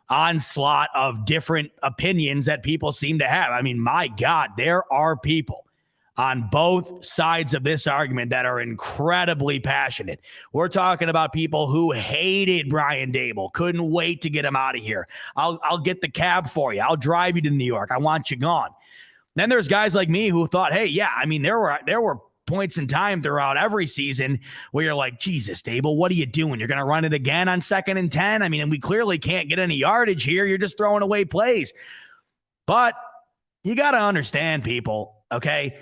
onslaught of different opinions that people seem to have. I mean, my God, there are people on both sides of this argument that are incredibly passionate. We're talking about people who hated Brian Daboll, couldn't wait to get him out of here. I'll I'll get the cab for you. I'll drive you to New York. I want you gone. Then there's guys like me who thought, hey, yeah, I mean, there were there were points in time throughout every season where you're like, Jesus, Daboll, what are you doing? You're going to run it again on second and 10? I mean, and we clearly can't get any yardage here. You're just throwing away plays. But you got to understand, people, okay?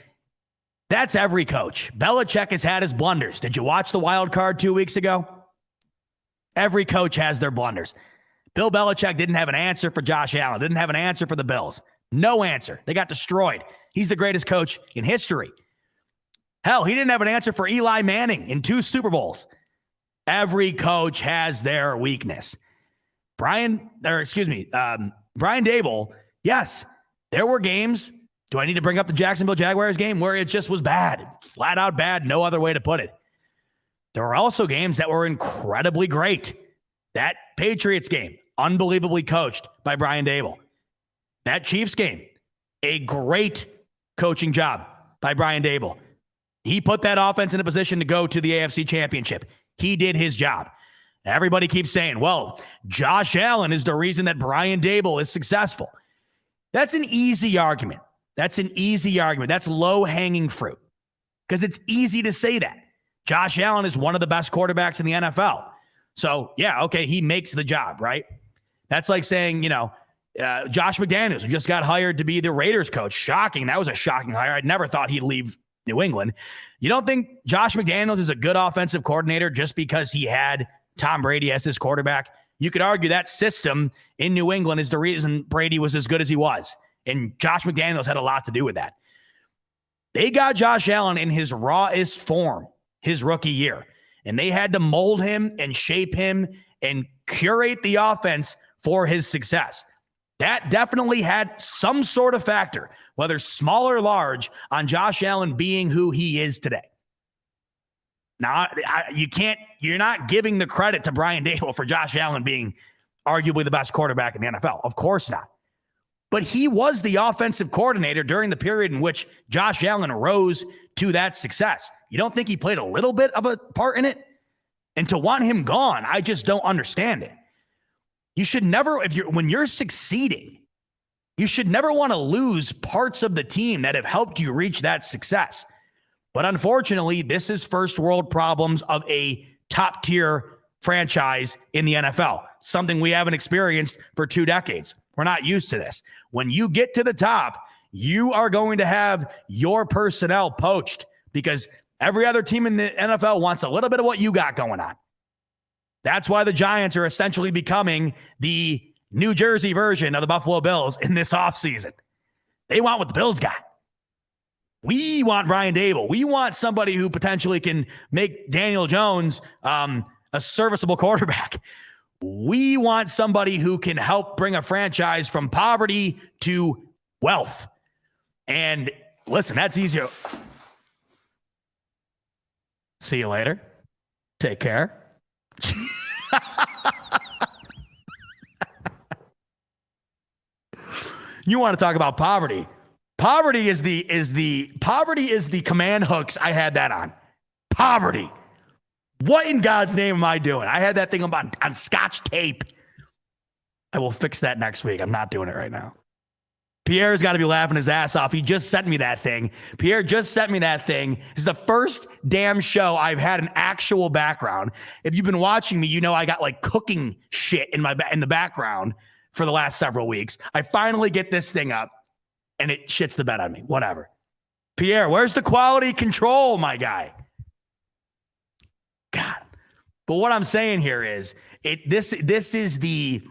That's every coach. Belichick has had his blunders. Did you watch the wild card two weeks ago? Every coach has their blunders. Bill Belichick didn't have an answer for Josh Allen, didn't have an answer for the Bills. No answer. They got destroyed. He's the greatest coach in history. Hell, he didn't have an answer for Eli Manning in two Super Bowls. Every coach has their weakness. Brian, or excuse me, um, Brian Daboll, yes, there were games do I need to bring up the Jacksonville Jaguars game where it just was bad, flat out bad, no other way to put it? There were also games that were incredibly great. That Patriots game, unbelievably coached by Brian Daboll. That Chiefs game, a great coaching job by Brian Daboll. He put that offense in a position to go to the AFC Championship. He did his job. Everybody keeps saying, well, Josh Allen is the reason that Brian Daboll is successful. That's an easy argument. That's an easy argument. That's low hanging fruit because it's easy to say that. Josh Allen is one of the best quarterbacks in the NFL. So, yeah, okay, he makes the job, right? That's like saying, you know, uh, Josh McDaniels, just got hired to be the Raiders coach. Shocking. That was a shocking hire. I never thought he'd leave New England. You don't think Josh McDaniels is a good offensive coordinator just because he had Tom Brady as his quarterback? You could argue that system in New England is the reason Brady was as good as he was. And Josh McDaniels had a lot to do with that. They got Josh Allen in his rawest form his rookie year, and they had to mold him and shape him and curate the offense for his success. That definitely had some sort of factor, whether small or large, on Josh Allen being who he is today. Now, I, you can't, you're not giving the credit to Brian Daboll for Josh Allen being arguably the best quarterback in the NFL. Of course not but he was the offensive coordinator during the period in which Josh Allen rose to that success. You don't think he played a little bit of a part in it? And to want him gone, I just don't understand it. You should never, if you're when you're succeeding, you should never want to lose parts of the team that have helped you reach that success. But unfortunately, this is first world problems of a top tier franchise in the NFL, something we haven't experienced for two decades. We're not used to this. When you get to the top, you are going to have your personnel poached because every other team in the NFL wants a little bit of what you got going on. That's why the Giants are essentially becoming the New Jersey version of the Buffalo Bills in this offseason. They want what the Bills got. We want Brian Daboll. We want somebody who potentially can make Daniel Jones um, a serviceable (laughs) quarterback. We want somebody who can help bring a franchise from poverty to wealth. And listen, that's easier. See you later. Take care. (laughs) you want to talk about poverty? Poverty is the is the poverty is the command hooks. I had that on. Poverty. What in God's name am I doing? I had that thing on on scotch tape. I will fix that next week. I'm not doing it right now. Pierre's got to be laughing his ass off. He just sent me that thing. Pierre just sent me that thing. It's the first damn show I've had an actual background. If you've been watching me, you know I got like cooking shit in my in the background for the last several weeks. I finally get this thing up and it shits the bed on me. Whatever. Pierre, where's the quality control, my guy? God. But what I'm saying here is it this this is the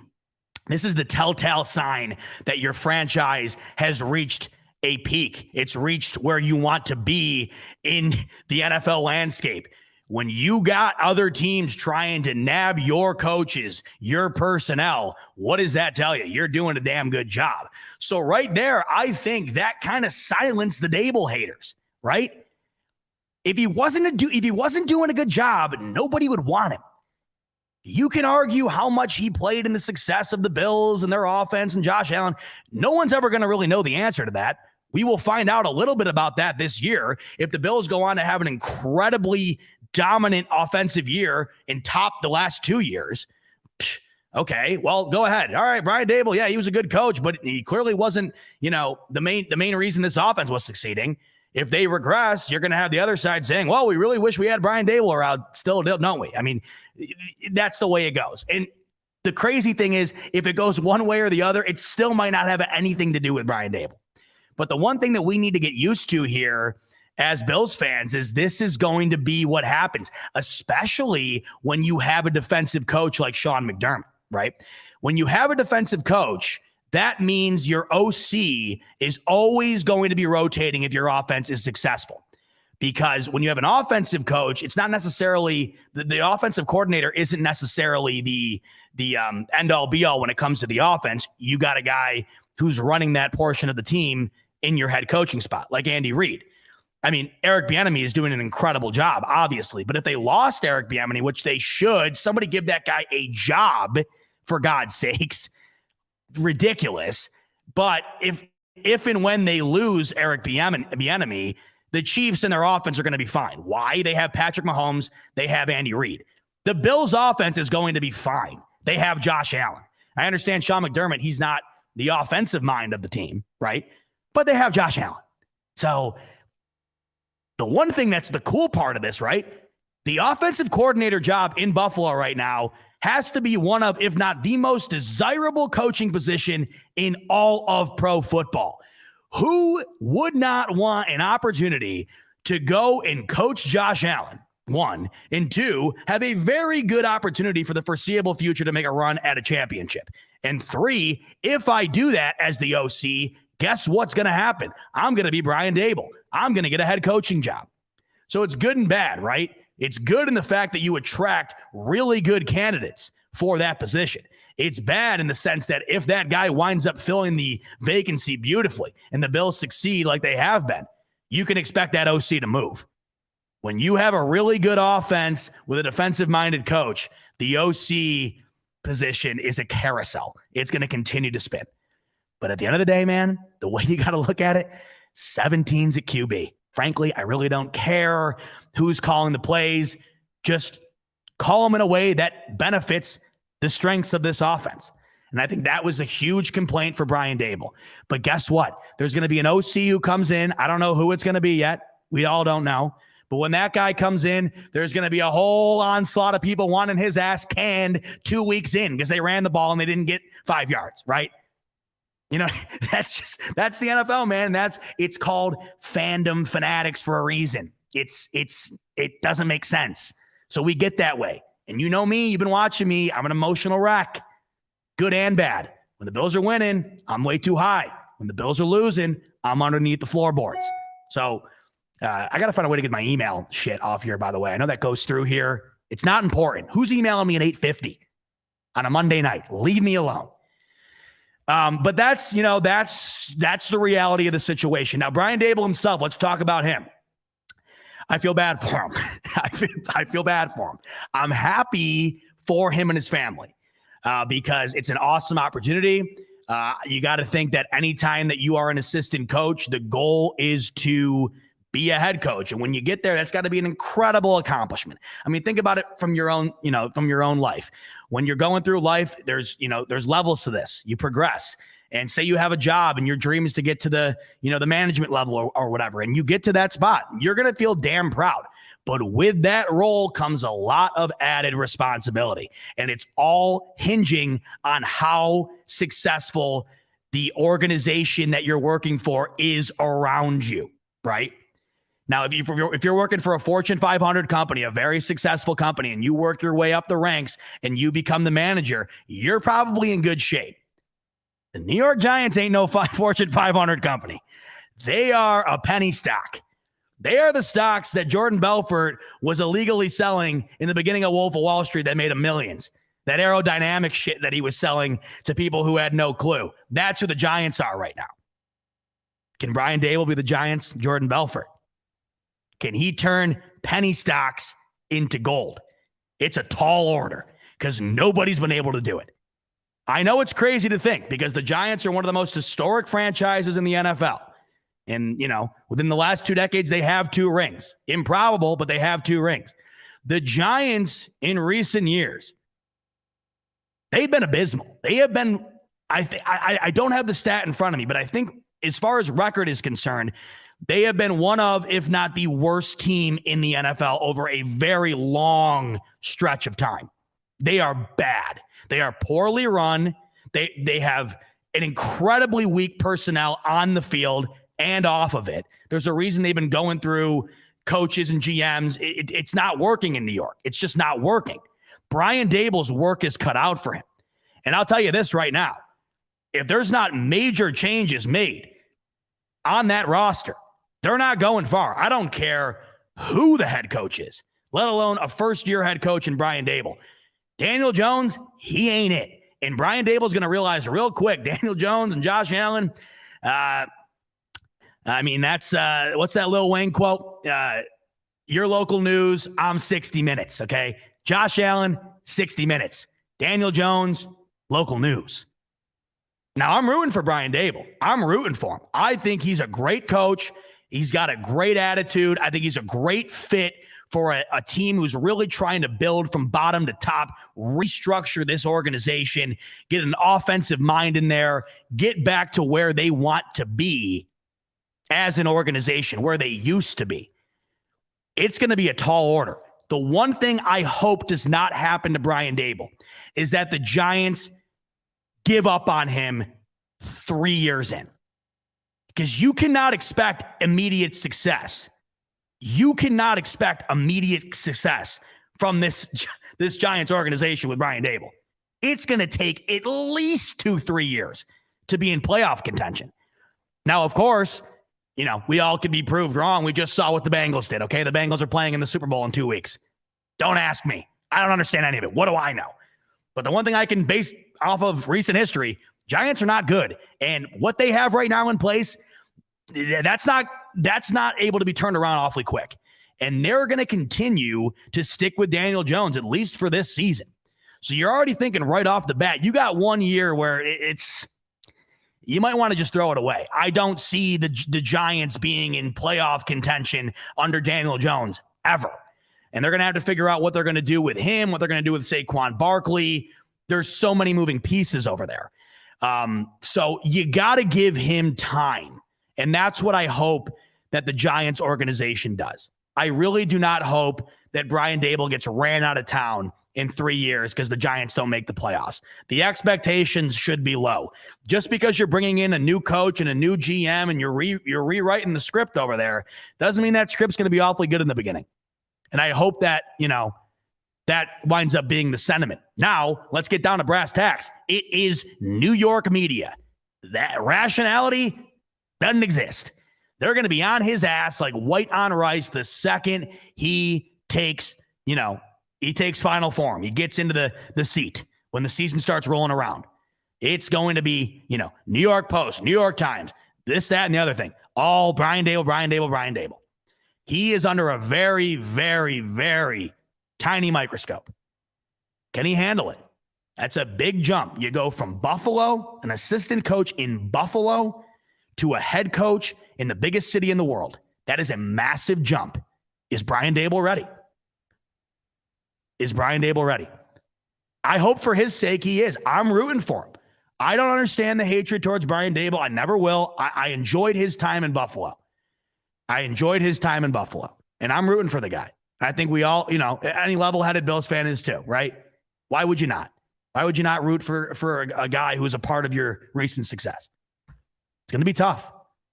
this is the telltale sign that your franchise has reached a peak. It's reached where you want to be in the NFL landscape. When you got other teams trying to nab your coaches, your personnel, what does that tell you? You're doing a damn good job. So, right there, I think that kind of silenced the Daboll haters, right? If he wasn't a do if he wasn't doing a good job, nobody would want him. You can argue how much he played in the success of the Bills and their offense and Josh Allen. No one's ever going to really know the answer to that. We will find out a little bit about that this year if the Bills go on to have an incredibly dominant offensive year and top the last two years. Okay, well, go ahead. All right, Brian Daboll. yeah, he was a good coach, but he clearly wasn't, you know, the main the main reason this offense was succeeding. If they regress, you're going to have the other side saying, "Well, we really wish we had Brian Daboll around." Still, don't we? I mean, that's the way it goes. And the crazy thing is, if it goes one way or the other, it still might not have anything to do with Brian Daboll. But the one thing that we need to get used to here as Bills fans is this is going to be what happens, especially when you have a defensive coach like Sean McDermott, right? When you have a defensive coach, that means your OC is always going to be rotating if your offense is successful because when you have an offensive coach, it's not necessarily the, the offensive coordinator isn't necessarily the the um, end all be all when it comes to the offense. You got a guy who's running that portion of the team in your head coaching spot, like Andy Reid. I mean, Eric Bieniemy is doing an incredible job, obviously. But if they lost Eric Bieniemy, which they should, somebody give that guy a job for God's (laughs) sakes. Ridiculous. But if if and when they lose Eric Bieniemy, the Chiefs and their offense are going to be fine. Why? They have Patrick Mahomes, they have Andy Reid. The Bills' offense is going to be fine. They have Josh Allen. I understand Sean McDermott, he's not the offensive mind of the team, right? But they have Josh Allen. So the one thing that's the cool part of this, right? The offensive coordinator job in Buffalo right now has to be one of, if not the most desirable coaching position in all of pro football. Who would not want an opportunity to go and coach Josh Allen? One, and two, have a very good opportunity for the foreseeable future to make a run at a championship. And three, if I do that as the OC, guess what's going to happen? I'm going to be Brian Daboll. I'm going to get a head coaching job. So it's good and bad, right? It's good in the fact that you attract really good candidates for that position. It's bad in the sense that if that guy winds up filling the vacancy beautifully and the Bills succeed like they have been, you can expect that OC to move. When you have a really good offense with a defensive minded coach, the OC position is a carousel. It's going to continue to spin. But at the end of the day, man, the way you got to look at it, 17's at QB. Frankly, I really don't care who's calling the plays. Just call them in a way that benefits the strengths of this offense. And I think that was a huge complaint for Brian Daboll. But guess what? There's going to be an OC who comes in. I don't know who it's going to be yet. We all don't know. But when that guy comes in, there's going to be a whole onslaught of people wanting his ass canned two weeks in because they ran the ball and they didn't get five yards, right? You know, (laughs) that's just that's the NFL, man. That's it's called fandom fanatics for a reason. It's it's it doesn't make sense. So we get that way. And you know me, you've been watching me. I'm an emotional wreck. good and bad. When the Bills are winning, I'm way too high. When the Bills are losing, I'm underneath the floorboards. So uh, I got to find a way to get my email shit off here, by the way. I know that goes through here. It's not important. Who's emailing me at 850 on a Monday night? Leave me alone. Um, but that's, you know, that's that's the reality of the situation. Now, Brian Daboll himself, let's talk about him. I feel bad for him. (laughs) I, feel, I feel bad for him. I'm happy for him and his family uh, because it's an awesome opportunity. Uh, you got to think that anytime that you are an assistant coach, the goal is to be a head coach. And when you get there, that's got to be an incredible accomplishment. I mean, think about it from your own, you know, from your own life. When you're going through life, there's, you know, there's levels to this. You progress. And say you have a job and your dream is to get to the, you know, the management level or, or whatever, and you get to that spot, you're going to feel damn proud. But with that role comes a lot of added responsibility. And it's all hinging on how successful the organization that you're working for is around you, right? Now, if, you, if you're working for a Fortune 500 company, a very successful company, and you work your way up the ranks and you become the manager, you're probably in good shape. The New York Giants ain't no (laughs) Fortune 500 company. They are a penny stock. They are the stocks that Jordan Belfort was illegally selling in the beginning of Wolf of Wall Street that made him millions. That aerodynamic shit that he was selling to people who had no clue. That's who the Giants are right now. Can Brian Daboll be the Giants? Jordan Belfort. Can he turn penny stocks into gold? It's a tall order because nobody's been able to do it. I know it's crazy to think because the Giants are one of the most historic franchises in the NFL. And, you know, within the last two decades, they have two rings. Improbable, but they have two rings. The Giants in recent years, they've been abysmal. They have been, I, th- I, I don't have the stat in front of me, but I think as far as record is concerned, they have been one of, if not the worst team in the NFL over a very long stretch of time. They are bad. They are poorly run. They they have an incredibly weak personnel on the field and off of it. There's a reason they've been going through coaches and GMs. It, it, it's not working in New York. It's just not working. Brian Daboll's work is cut out for him. And I'll tell you this right now if there's not major changes made on that roster, they're not going far. I don't care who the head coach is, let alone a first year head coach in Brian Daboll. Daniel Jones, he ain't it. And Brian Daboll's going to realize real quick (laughs) Daniel Jones and Josh Allen. Uh, I mean, that's uh, what's that Lil Wayne quote? Uh, your local news, I'm 60 minutes. Okay. Josh Allen, 60 minutes. Daniel Jones, local news. Now, I'm rooting for Brian Daboll. I'm rooting for him. I think he's a great coach. He's got a great attitude. I think he's a great fit for a, a, team who's really trying to build from bottom to top, restructure this organization, get an offensive mind in there, get back to where they want to be as an organization, where they used to be. It's going to be a tall order. The one thing I hope does not happen to Brian Daboll is that the Giants give up on him three years in because you cannot expect immediate success. You cannot expect immediate success from this (laughs) this Giants organization with Brian Daboll. It's going to take at least two, three years to be in playoff contention. Now, of course, you know, we all could be proved wrong. We just saw what the Bengals did. Okay. The Bengals are playing in the Super Bowl in two weeks. Don't ask me. I don't understand any of it. What do I know? But the one thing I can base off of recent history Giants are not good. And what they have right now in place, that's not that's not able to be turned around awfully quick. And they're going to continue to stick with Daniel Jones at least for this season. So you're already thinking right off the bat, you got one year where it's you might want to just throw it away. I don't see the the Giants being in playoff contention under Daniel Jones ever. And they're going to have to figure out what they're going to do with him, what they're going to do with Saquon Barkley. There's so many moving pieces over there. Um, so you got to give him time. And that's what I hope that the Giants organization does. I really do not hope that Brian Daboll gets ran out of town in three years because the Giants don't make the playoffs. The expectations should be low. Just because you're bringing in a new coach and a new GM and you're re- you're rewriting the script over there doesn't mean that script's going to be awfully good in the beginning. And I hope that you know that winds up being the sentiment. Now, let's get down to brass tacks. It is New York media. That rationality doesn't exist. They're going to be on his ass like white on rice the second he takes, you know, he takes final form. He gets into the the seat when the season starts rolling around. It's going to be, you know, New York Post, New York Times, this, that, and the other thing. All Brian Daboll, Brian Daboll, Brian Daboll. He is under a very, very, very tiny microscope. Can he handle it? That's a big jump. You go from Buffalo, an assistant coach in Buffalo, to a head coach in the biggest city in the world. That is a massive jump. Is Brian Daboll ready? Is Brian Daboll ready? I hope for his sake he is. I'm rooting for him. I don't understand the hatred towards Brian Daboll. I never will. I, I enjoyed his time in Buffalo. I enjoyed his time in Buffalo, and I'm rooting for the guy. I think we all, you know, any level-headed Bills fan is too, right? Why would you not? Why would you not root for for a, guy who's a part of your recent success? It's going to be tough.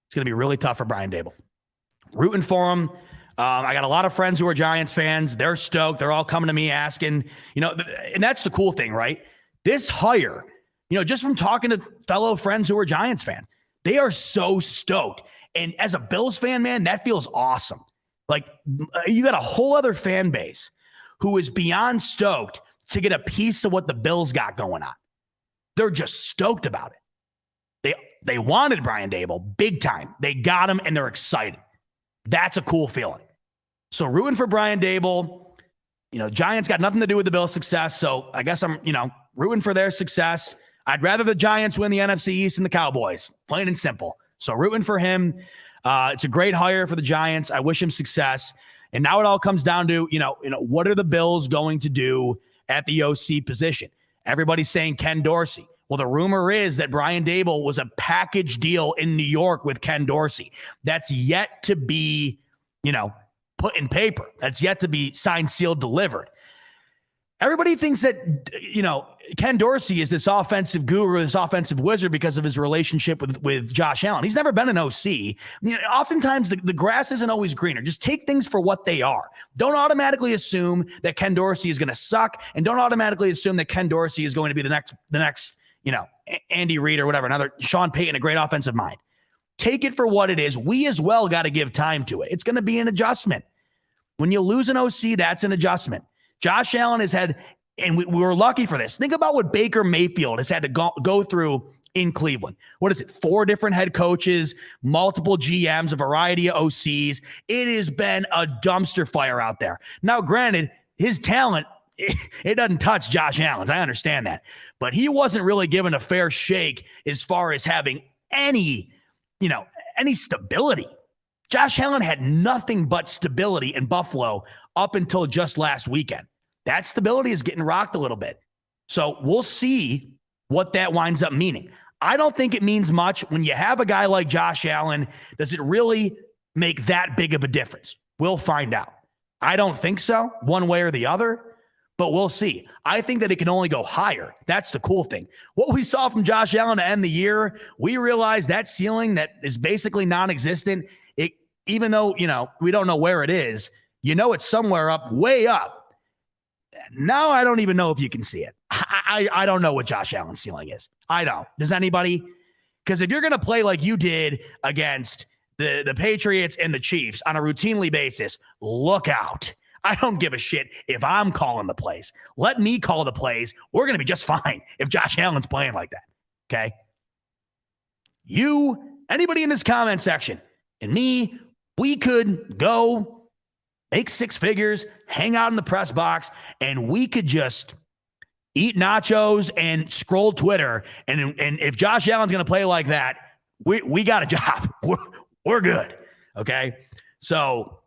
It's going to be really tough for Brian Daboll. Rooting for him. Um, I got a lot of friends who are Giants fans. They're stoked. They're all coming to me asking, you know, and that's the cool thing, right? This hire, you know, just from talking to fellow friends who are Giants fans, they are so stoked. And as a Bills fan, man, that feels awesome. Like uh, you got a whole other fan base who is beyond stoked to get a piece of what the Bills got going on. They're just stoked about it. They they wanted Brian Daboll big time. They got him and they're excited. That's a cool feeling. So rooting for Brian Daboll, You know, Giants got nothing to do with the Bills' success. So I guess I'm, you know, rooting for their success. I'd rather the Giants win the NFC East than the Cowboys, plain and simple. So rooting for him. Uh, it's a great hire for the Giants. I wish him success. And now it all comes down to, you know, you know, what are the Bills going to do at the OC position? Everybody's saying Ken Dorsey. Well, the rumor is that Brian Daboll was a package deal in New York with Ken Dorsey. That's yet to be, you know, put in paper. That's yet to be signed, sealed, delivered. Everybody thinks that, you know, Ken Dorsey is this offensive guru, this offensive wizard because of his relationship with, with Josh Allen. He's never been an OC. You know, oftentimes, the, the grass isn't always greener. Just take things for what they are. Don't automatically assume that Ken Dorsey is going to suck, and don't automatically assume that Ken Dorsey is going to be the next, the next, you know, Andy Reid or whatever, another Sean Payton, a great offensive mind. Take it for what it is. We as well got to give time to it. It's going to be an adjustment. When you lose an OC, that's an adjustment. Josh Allen has had, and we, we were lucky for this. Think about what Baker Mayfield has had to go, go through in Cleveland. What is it? Four different head coaches, multiple GMs, a variety of OCs. It has been a dumpster fire out there. Now, granted, his talent it, (laughs) it doesn't touch Josh Allen's. I understand that, but he wasn't really given a fair shake as far as having any, you know, any stability. Josh Allen had nothing but stability in Buffalo up until just last weekend. That stability is getting rocked a little bit. So we'll see what that winds up meaning. I don't think it means much when you have a guy like Josh Allen. Does it really make that big of a difference? We'll find out. I don't think so, one way or the other, but we'll see. I think that it can only go higher. That's the cool thing. What we saw from Josh Allen to end the year, we realized that ceiling that is basically non existent. It, even though, you know, we don't know where it is, you know, it's somewhere up, way up now I don't even know if you can see it. I, I, I don't know what Josh Allen's ceiling is. I don't. Does anybody? Because if you're going to play like you did against the, the Patriots and the Chiefs on a routinely basis, look out. I don't give a shit if I'm calling the plays. Let me call the plays. We're going to be just fine if Josh Allen's playing like that. Okay. You, anybody in this comment section, and me, we could go make six figures, hang out in the press box, and we could just eat nachos and scroll Twitter. And, and if Josh Allen's going to play like that, we, we got a (laughs) job. We're, we're good. Okay. So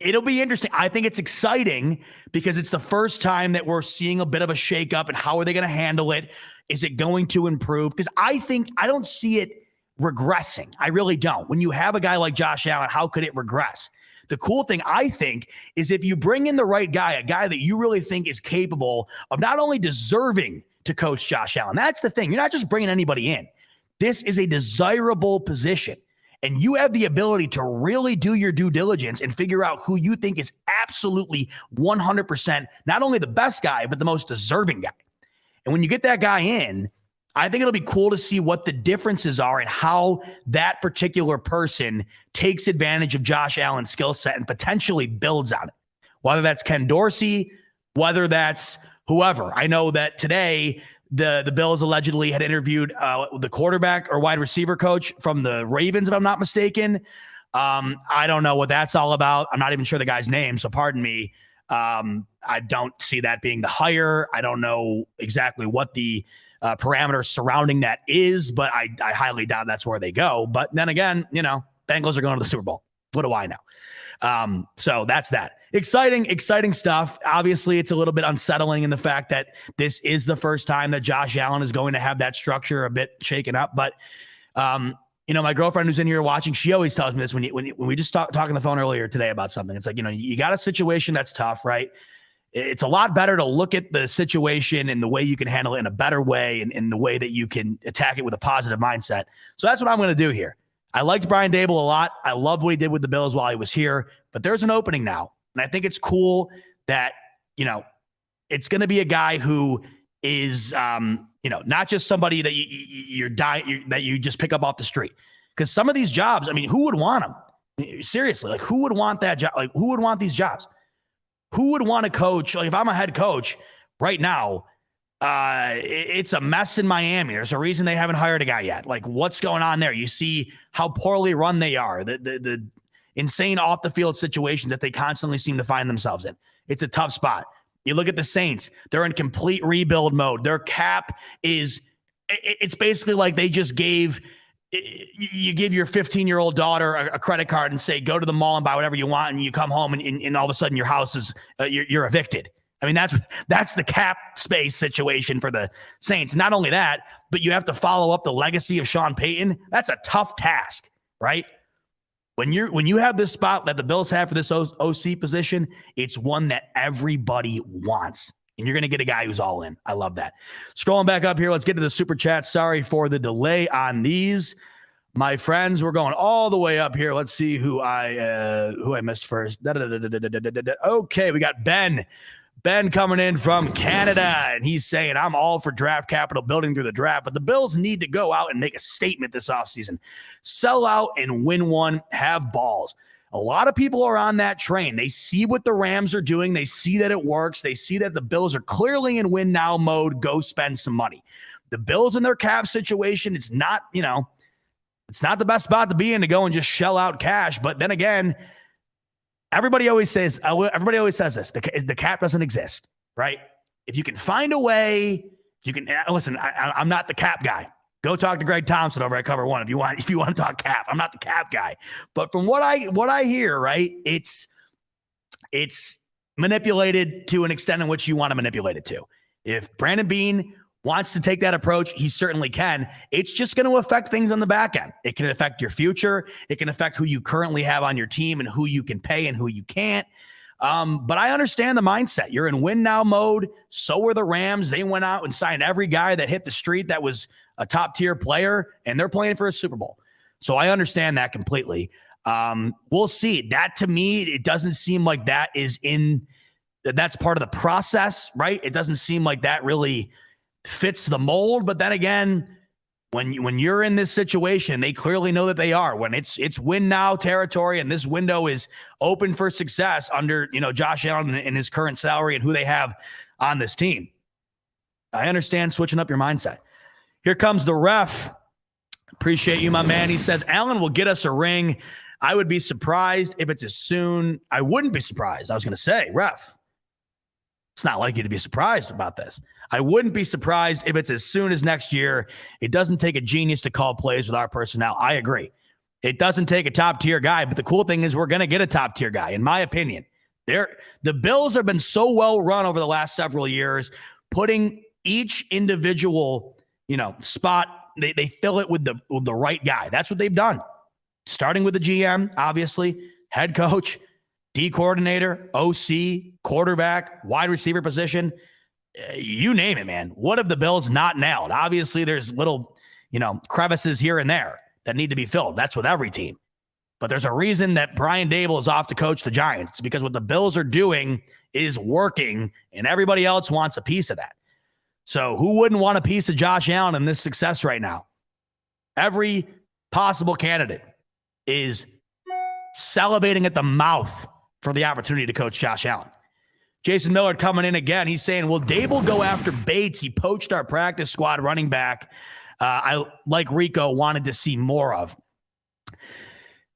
it'll be interesting. I think it's exciting because it's the first time that we're seeing a bit of a shakeup and how are they going to handle it? Is it going to improve? Because I think I don't see it regressing. I really don't. When you have a guy like Josh Allen, how could it regress? The cool thing, I think, is if you bring in the right guy, a guy that you really think is capable of not only deserving to coach Josh Allen, that's the thing. You're not just bringing anybody in. This is a desirable position. and you have the ability to really do your due diligence and figure out who you think is absolutely 100% not only the best guy, but the most deserving guy. And when you get that guy in, I think it'll be cool to see what the differences are and how that particular person takes advantage of Josh Allen's skill set and potentially builds on it. Whether that's Ken Dorsey, whether that's whoever. I know that today the the Bills allegedly had interviewed uh, the quarterback or wide receiver coach from the Ravens, if I'm not mistaken. Um, I don't know what that's all about. I'm not even sure the guy's name, so pardon me. Um, I don't see that being the hire. I don't know exactly what the uh, parameters surrounding that is, but I, I highly doubt that's where they go. But then again, you know, Bengals are going to the Super Bowl. What do I know? Um, so that's that. Exciting, exciting stuff. Obviously, it's a little bit unsettling in the fact that this is the first time that Josh Allen is going to have that structure a bit shaken up. But um, you know, my girlfriend who's in here watching, she always tells me this when you, when, you, when we just talk, talking on the phone earlier today about something. It's like, you know, you got a situation that's tough, right? It's a lot better to look at the situation and the way you can handle it in a better way and in the way that you can attack it with a positive mindset. So that's what I'm going to do here. I liked Brian Daboll a lot. I loved what he did with the Bills while he was here, but there's an opening now. And I think it's cool that, you know, it's going to be a guy who is, um, you know, not just somebody that you, you're dying, that you just pick up off the street. Because some of these jobs, I mean, who would want them? Seriously, like who would want that job? Like who would want these jobs? Who would want to coach? Like if I'm a head coach right now, uh, it's a mess in Miami. There's a reason they haven't hired a guy yet. Like what's going on there? You see how poorly run they are. The the, the insane off the field situations that they constantly seem to find themselves in. It's a tough spot. You look at the Saints; they're in complete rebuild mode. Their cap is. It's basically like they just gave you give your 15 year old daughter a, credit card and say, go to the mall and buy whatever you want. And you come home and, and, and all of a sudden your house is, uh, you're, you're, evicted. I mean, that's, that's the cap space situation for the Saints. Not only that, but you have to follow up the legacy of Sean Payton. That's a tough task, right? When you're, when you have this spot that the Bills have for this OC position, it's one that everybody wants and you're going to get a guy who's all in. I love that. Scrolling back up here, let's get to the super chat. Sorry for the delay on these, my friends. We're going all the way up here. Let's see who I uh, who I missed first. Okay, we got Ben. Ben coming in from Canada, and he's saying, I'm all for draft capital building through the draft, but the Bills need to go out and make a statement this offseason. Sell out and win one, have balls. A lot of people are on that train. They see what the Rams are doing. They see that it works. They see that the Bills are clearly in win now mode. Go spend some money. The Bills in their cap situation, it's not, you know, it's not the best spot to be in to go and just shell out cash. But then again, everybody always says, uh, everybody always says this the, the cap doesn't exist, right? If you can find a way, you can uh, listen. I, I'm not the cap guy. Go talk to Greg Thompson over at Cover One if you want. If you want to talk cap, I'm not the cap guy, but from what I what I hear, right, it's it's manipulated to an extent in which you want to manipulate it to. If Brandon Beane wants to take that approach, he certainly can. It's just going to affect things on the back end. It can affect your future. It can affect who you currently have on your team and who you can pay and who you can't. Um, but I understand the mindset. You're in win now mode. So were the Rams. They went out and signed every guy that hit the street that was a top tier player, and they're playing for a Super Bowl. So I understand that completely. Um, we'll see. That to me, it doesn't seem like that is in that's part of the process, right? It doesn't seem like that really fits the mold. But then again, when when you're in this situation, they clearly know that they are. When it's it's win now territory, and this window is open for success under you know Josh Allen and his current salary and who they have on this team. I understand switching up your mindset. Here comes the ref. Appreciate you, my man. He says Allen will get us a ring. I would be surprised if it's as soon. I wouldn't be surprised. I was going to say, ref. It's not like you to be surprised about this. I wouldn't be surprised if it's as soon as next year. It doesn't take a genius to call plays with our personnel. I agree. It doesn't take a top tier guy, but the cool thing is we're going to get a top tier guy, in my opinion. They're, the Bills have been so well run over the last several years, putting each individual you know, spot. They, they fill it with the with the right guy. That's what they've done. Starting with the GM, obviously, head coach, D coordinator, OC, quarterback, wide receiver position. Uh, you name it, man. What have the Bills not nailed? Obviously, there's little, you know, crevices here and there, that need to be filled. That's with every team. But there's a reason that Brian Daboll is off to coach the Giants. Because what the Bills are doing is working, and everybody else wants a piece of that. So who wouldn't want a piece of Josh Allen and this success right now? Every possible candidate is salivating at the mouth for the opportunity to coach Josh Allen. Jason Miller coming in again. He's saying, Will Daboll go after Bates? He poached our practice squad running back. Uh, I, like Rico, wanted to see more of.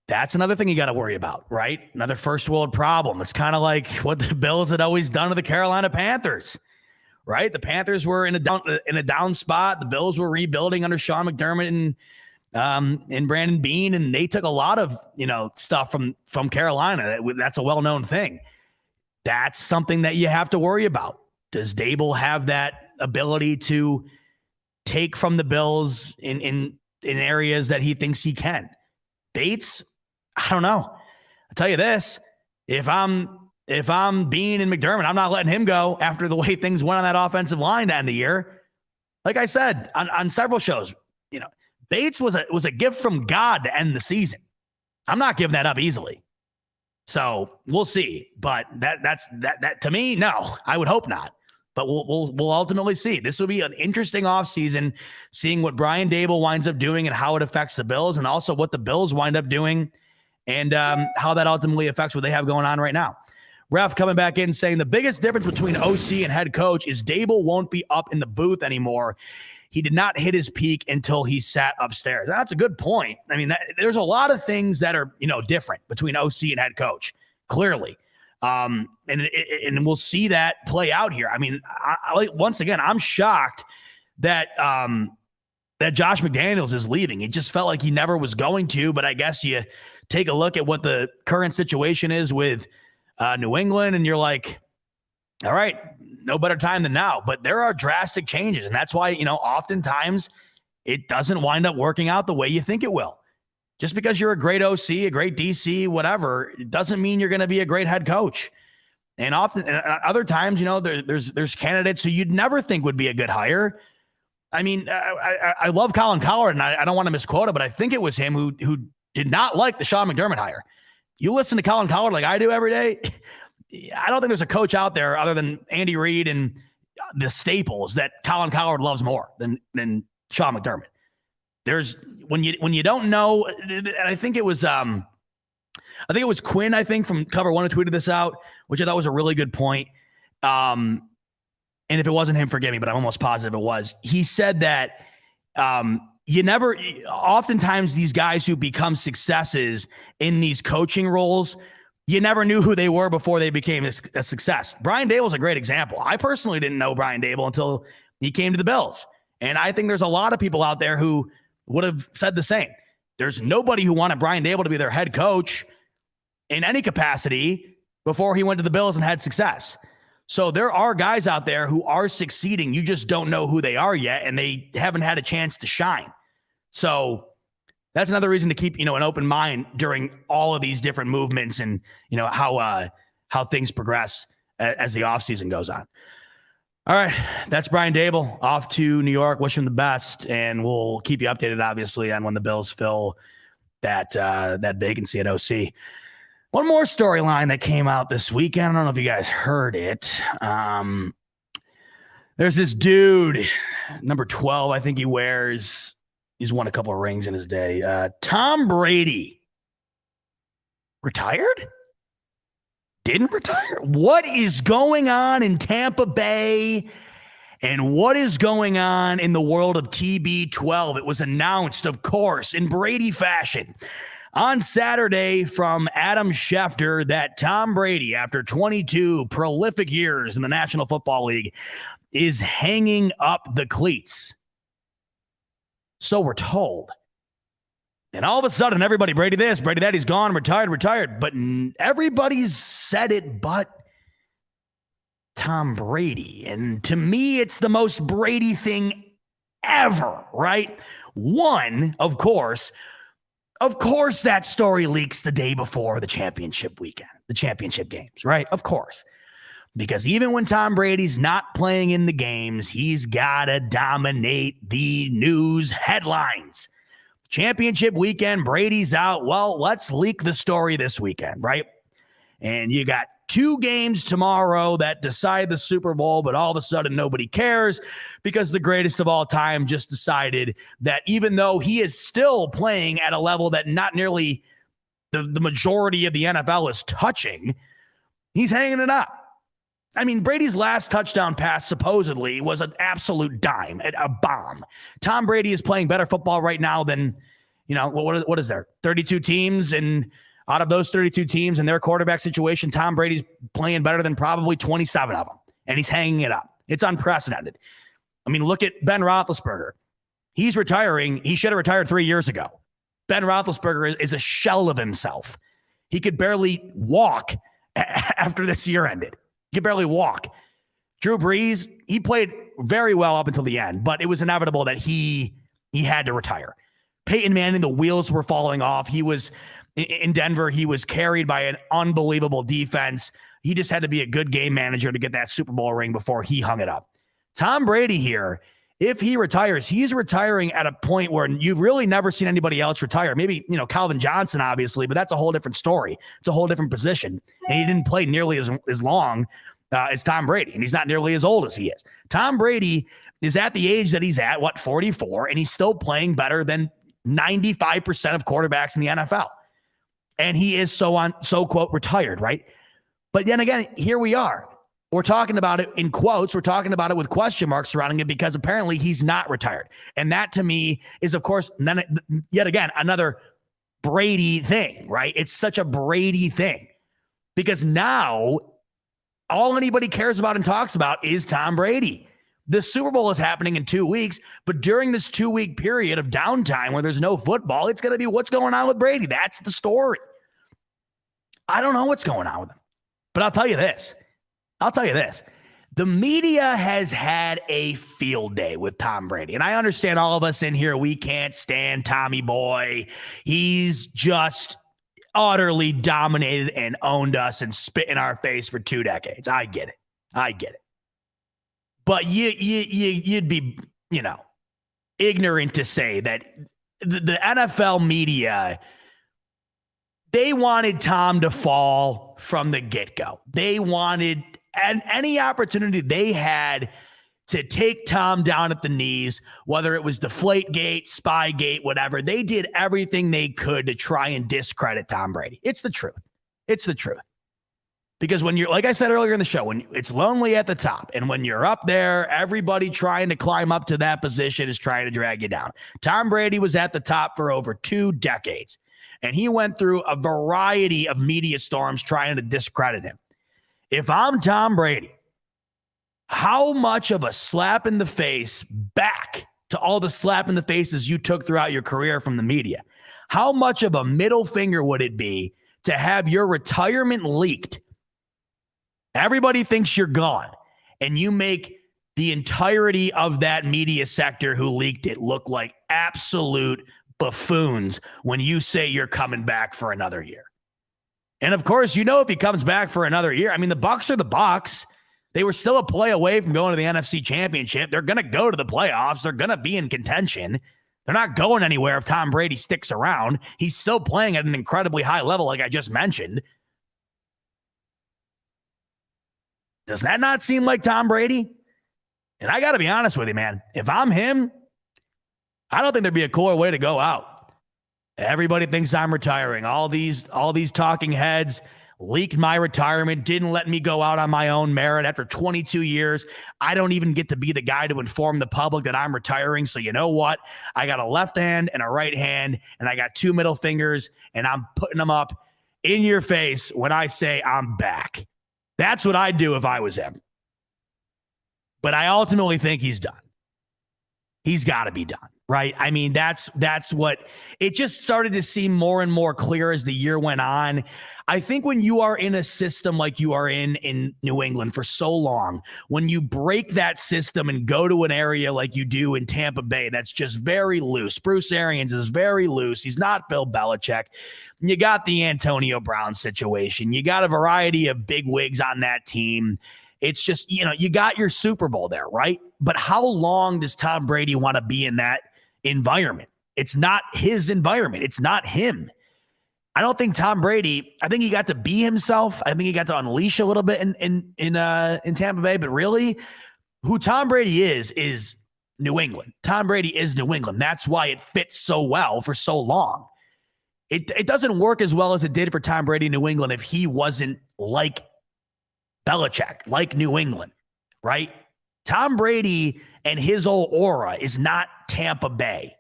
That's another thing you got to worry about, right? Another first world problem. It's kind of like what the (laughs) Bills had always done to the Carolina Panthers, right? The Panthers were in a down in a down spot. The Bills were rebuilding under Sean McDermott and um, and Brandon Beane, and they took a lot of you know stuff from from Carolina. That's a well known thing. That's something that you have to worry about. Does Daboll have that ability to take from the Bills in in in areas that he thinks he can? Bates, I don't know. I'll tell you this: if I'm if I'm Beane and McDermott, I'm not letting him go after the way (laughs) things went on that offensive line to end the year. Like I said on, on several shows, you know, Bates was a was a gift from God to end the season. I'm not giving that up easily. So we'll see. But that that's that that to me, no, I would hope not. But we'll we'll we'll ultimately see. This will be an interesting offseason, seeing what Brian Daboll winds up doing and how it affects the Bills, and also what the Bills wind up doing and um, how that ultimately affects what they have going on right now. Ref coming back in saying the biggest difference between OC and head coach is Daboll won't be up in the booth anymore. He did not hit his peak until he sat upstairs. That's a good point. I mean, that, there's a lot of things that are you know different between OC and head coach. Clearly, um, and and we'll see that play out here. I mean, I, I, once again, I'm shocked that um, that Josh McDaniels is leaving. It just felt like he never was going to. But I guess you take a look at what the current situation is with uh, New England, and you're like, all right, no better time than now. But there are drastic changes. And that's why, you know, oftentimes it doesn't wind up working out the way you think it will. Just because you're a great OC, a great DC, whatever, doesn't mean you're going to be a great head coach. And often, and other times, you know, there, there's there's candidates who you'd never think would be a good hire. I mean, I, I, I love Colin Cowherd, and I, I don't want to misquote it, but I think it was him who who did not like the Sean McDermott hire. You listen to Colin Cowherd like I do every day. I don't think there's a coach out there other than Andy Reid and the staples that Colin Cowherd loves more than than Sean McDermott. There's when you when you don't know, and I think it was um, I think it was Quinn. I think from Cover One who tweeted this out, which I thought was a really good point. Um, and if it wasn't him, forgive me, but I'm almost positive it was. He said that um, you never, oftentimes, these guys who become successes in these coaching roles you never knew who they were before they became a, a success. Brian Daboll's a great example. I personally didn't know Brian Daboll until he came to the Bills. And I think there's a lot of people out there who would have said the same. There's nobody who wanted Brian Daboll to be their head coach in any capacity before he went to the Bills and had success. So there are guys out there who are succeeding. You just don't know who they are yet, and they haven't had a chance to shine. So that's another reason to keep you know an open mind during all of these different movements and you know how uh how things progress as the offseason goes on. All right. That's brian Daboll. Off to new york. Wish him the best. And we'll keep you updated obviously on when the bills fill that uh that vacancy at oc one more storyline that came out this weekend. I don't know if you guys heard it. Um there's this dude number 12 i think he wears He's won a couple of rings in his day. Uh, Tom Brady retired? Didn't retire? What is going on in Tampa Bay? And what is going on in the world of TB12? It was announced, of course, in Brady fashion on Saturday from Adam Schefter that Tom Brady, after 22 prolific years in the National Football League, is hanging up the cleats. So we're told. And all of a sudden, everybody, Brady this, Brady that, he's gone, retired, retired. But everybody's said it but Tom Brady. And to me, it's the most Brady thing ever, right? One, of course, of course, that story leaks the day before the championship weekend, the championship games, right? Of course. Because even when Tom Brady's not playing in the games, he's got to dominate the news headlines. championship weekend, Brady's out. Well, let's leak the story this weekend, right? And you got two games tomorrow that decide the Super Bowl, but all of a sudden nobody cares because the greatest of all time just decided that even though he is still playing at a level that not nearly the, the majority of the NFL is touching, he's hanging it up. I mean, Brady's last touchdown pass supposedly was an absolute dime, a bomb. Tom Brady is playing better football right now than, you know, what, what is there? 32 teams. And out of those 32 teams and their quarterback situation, Tom Brady's playing better than probably 27 of them. And he's hanging it up. It's unprecedented. I mean, look at Ben Roethlisberger. He's retiring. He should have retired three years ago. Ben Roethlisberger is a shell of himself. He could barely walk (laughs) after this year ended. Could barely walk. Drew Brees, he played very well up until the end, but it was inevitable that he he had to retire. Peyton Manning, the wheels were falling off. He was in Denver. He was carried by an unbelievable defense. He just had to be a good game manager to get that Super Bowl ring before he hung it up. Tom Brady here, if he retires, he's retiring at a point where you've really never seen anybody else retire. Maybe, you know, Calvin Johnson, obviously, but that's a whole different story. It's a whole different position. And he didn't play nearly as, as long uh, as Tom Brady, and he's not nearly as old as he is. Tom Brady is at the age that he's at, what, 44, and he's still playing better than 95% of quarterbacks in the NFL. And he is so on, so quote, retired, right? But then again, here we are. We're talking about it in quotes. We're talking about it with question marks surrounding it because apparently he's not retired. And that to me is, of course, then yet again, another Brady thing, right? It's such a Brady thing because now all anybody cares about and talks about is Tom Brady. The Super Bowl is happening in two weeks, but during this two week period of downtime where there's no football, it's going to be what's going on with Brady. That's the story. I don't know what's going on with him, but I'll tell you this I'll tell you this. The media has had a field day with Tom Brady. And I understand all of us in here, we can't stand Tommy Boy. He's just utterly dominated and owned us and spit in our face for two decades. I get it. I get it. But you, you, you, you'd be, you know, ignorant to say that the, the NFL media they wanted Tom to fall from the get go. They wanted and any opportunity they had to take Tom down at the knees, whether it was Deflate Gate, Spy Gate, whatever, they did everything they could to try and discredit Tom Brady. It's the truth. It's the truth. Because when you're, like I said earlier in the show, when it's lonely at the top, and when you're up there, everybody trying to climb up to that position is trying to drag you down. Tom Brady was at the top for over two decades, and he went through a variety of media storms trying to discredit him. If I'm Tom Brady, how much of a slap in the face back to all the slap in the faces you took throughout your career from the media? How much of a middle finger would it be to have your retirement leaked? Everybody thinks you're gone, and you make the entirety of that media sector who leaked it look like absolute buffoons when you say you're coming back for another year. And of course, you know if he comes back for another year, I mean the Bucks are the Bucks. They were still a play away from going to the NFC Championship. They're going to go to the playoffs. They're going to be in contention. They're not going anywhere if Tom Brady sticks around. He's still playing at an incredibly high level, like I just mentioned. Does that not seem like Tom Brady? And I got to be honest with you, man. If I'm him, I don't think there'd be a cooler way to go out. Everybody thinks I'm retiring. All these all these talking heads leaked my retirement, didn't let me go out on my own merit after 22 years. I don't even get to be the guy to inform the public that I'm retiring. So you know what? I got a left hand and a right hand and I got two middle fingers and I'm putting them up in your face when I say I'm back. That's what I'd do if I was him. But I ultimately think he's done. He's got to be done right? I mean, that's that's what it just started to seem more and more clear as the year went on. I think when you are in a system like you are in in New England for so long, when you break that system and go to an area like you do in Tampa Bay, that's just very loose. Bruce Arians is very loose. He's not Bill Belichick. You got the Antonio Brown situation. You got a variety of big wigs on that team. It's just, you know, you got your Super Bowl there, right? But how long does Tom Brady want to be in that environment. It's not his environment. It's not him. I don't think Tom Brady. I think he got to be himself. I think he got to unleash a little bit in in in uh in Tampa Bay. But really, who Tom Brady is is New England. Tom Brady is New England. That's why it fits so well for so long. It it doesn't work as well as it did for Tom Brady in New England if he wasn't like Belichick, like New England, right? Tom Brady and his old aura is not Tampa Bay.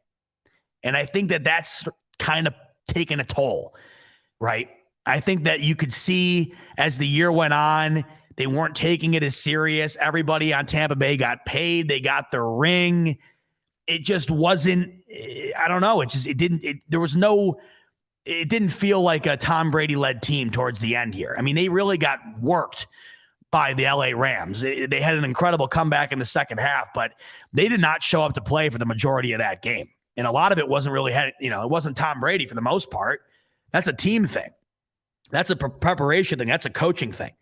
And I think that that's kind of taken a toll right? I think that you could see as the year went on, they weren't taking it as serious. Everybody on Tampa Bay got paid, they got the ring. It just wasn't, I don't know. It just, it didn't, it, there was no, it didn't feel like a Tom Brady led team towards the end here. I mean, they really got worked by the LA Rams. They had an incredible comeback in the second half, but they did not show up to play for the majority of that game. And a lot of it wasn't really, had, you know, it wasn't Tom Brady for the most part. That's a team thing. That's a pre- preparation thing. That's a coaching thing.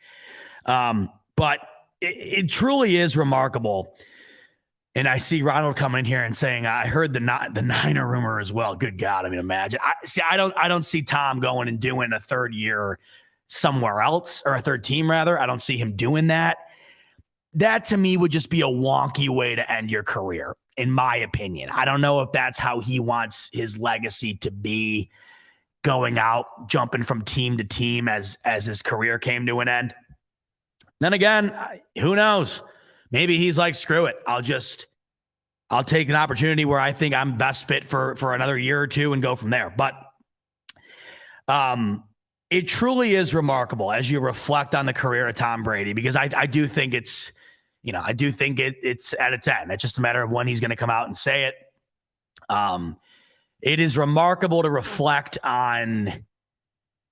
Um, but it, it, truly is remarkable. And I see Ronald coming in here and saying, "I heard the the Niner rumor as well." Good God, I mean, imagine. I see. I don't. I don't see Tom going and doing a third year somewhere else or a third team rather. I don't see him doing that. That to me would just be a wonky way to end your career, in my opinion. I don't know if that's how he wants his legacy to be going out, jumping from team to team as as his career came to an end. Then again, who knows? Maybe he's like, screw it. I'll just I'll take an opportunity where I think I'm best fit for for another year or two and go from there. But um it truly is remarkable as you reflect on the career of Tom Brady because I I do think it's you know, I do think it it's at its end. It's just a matter of when he's going to come out and say it. Um it is remarkable to reflect on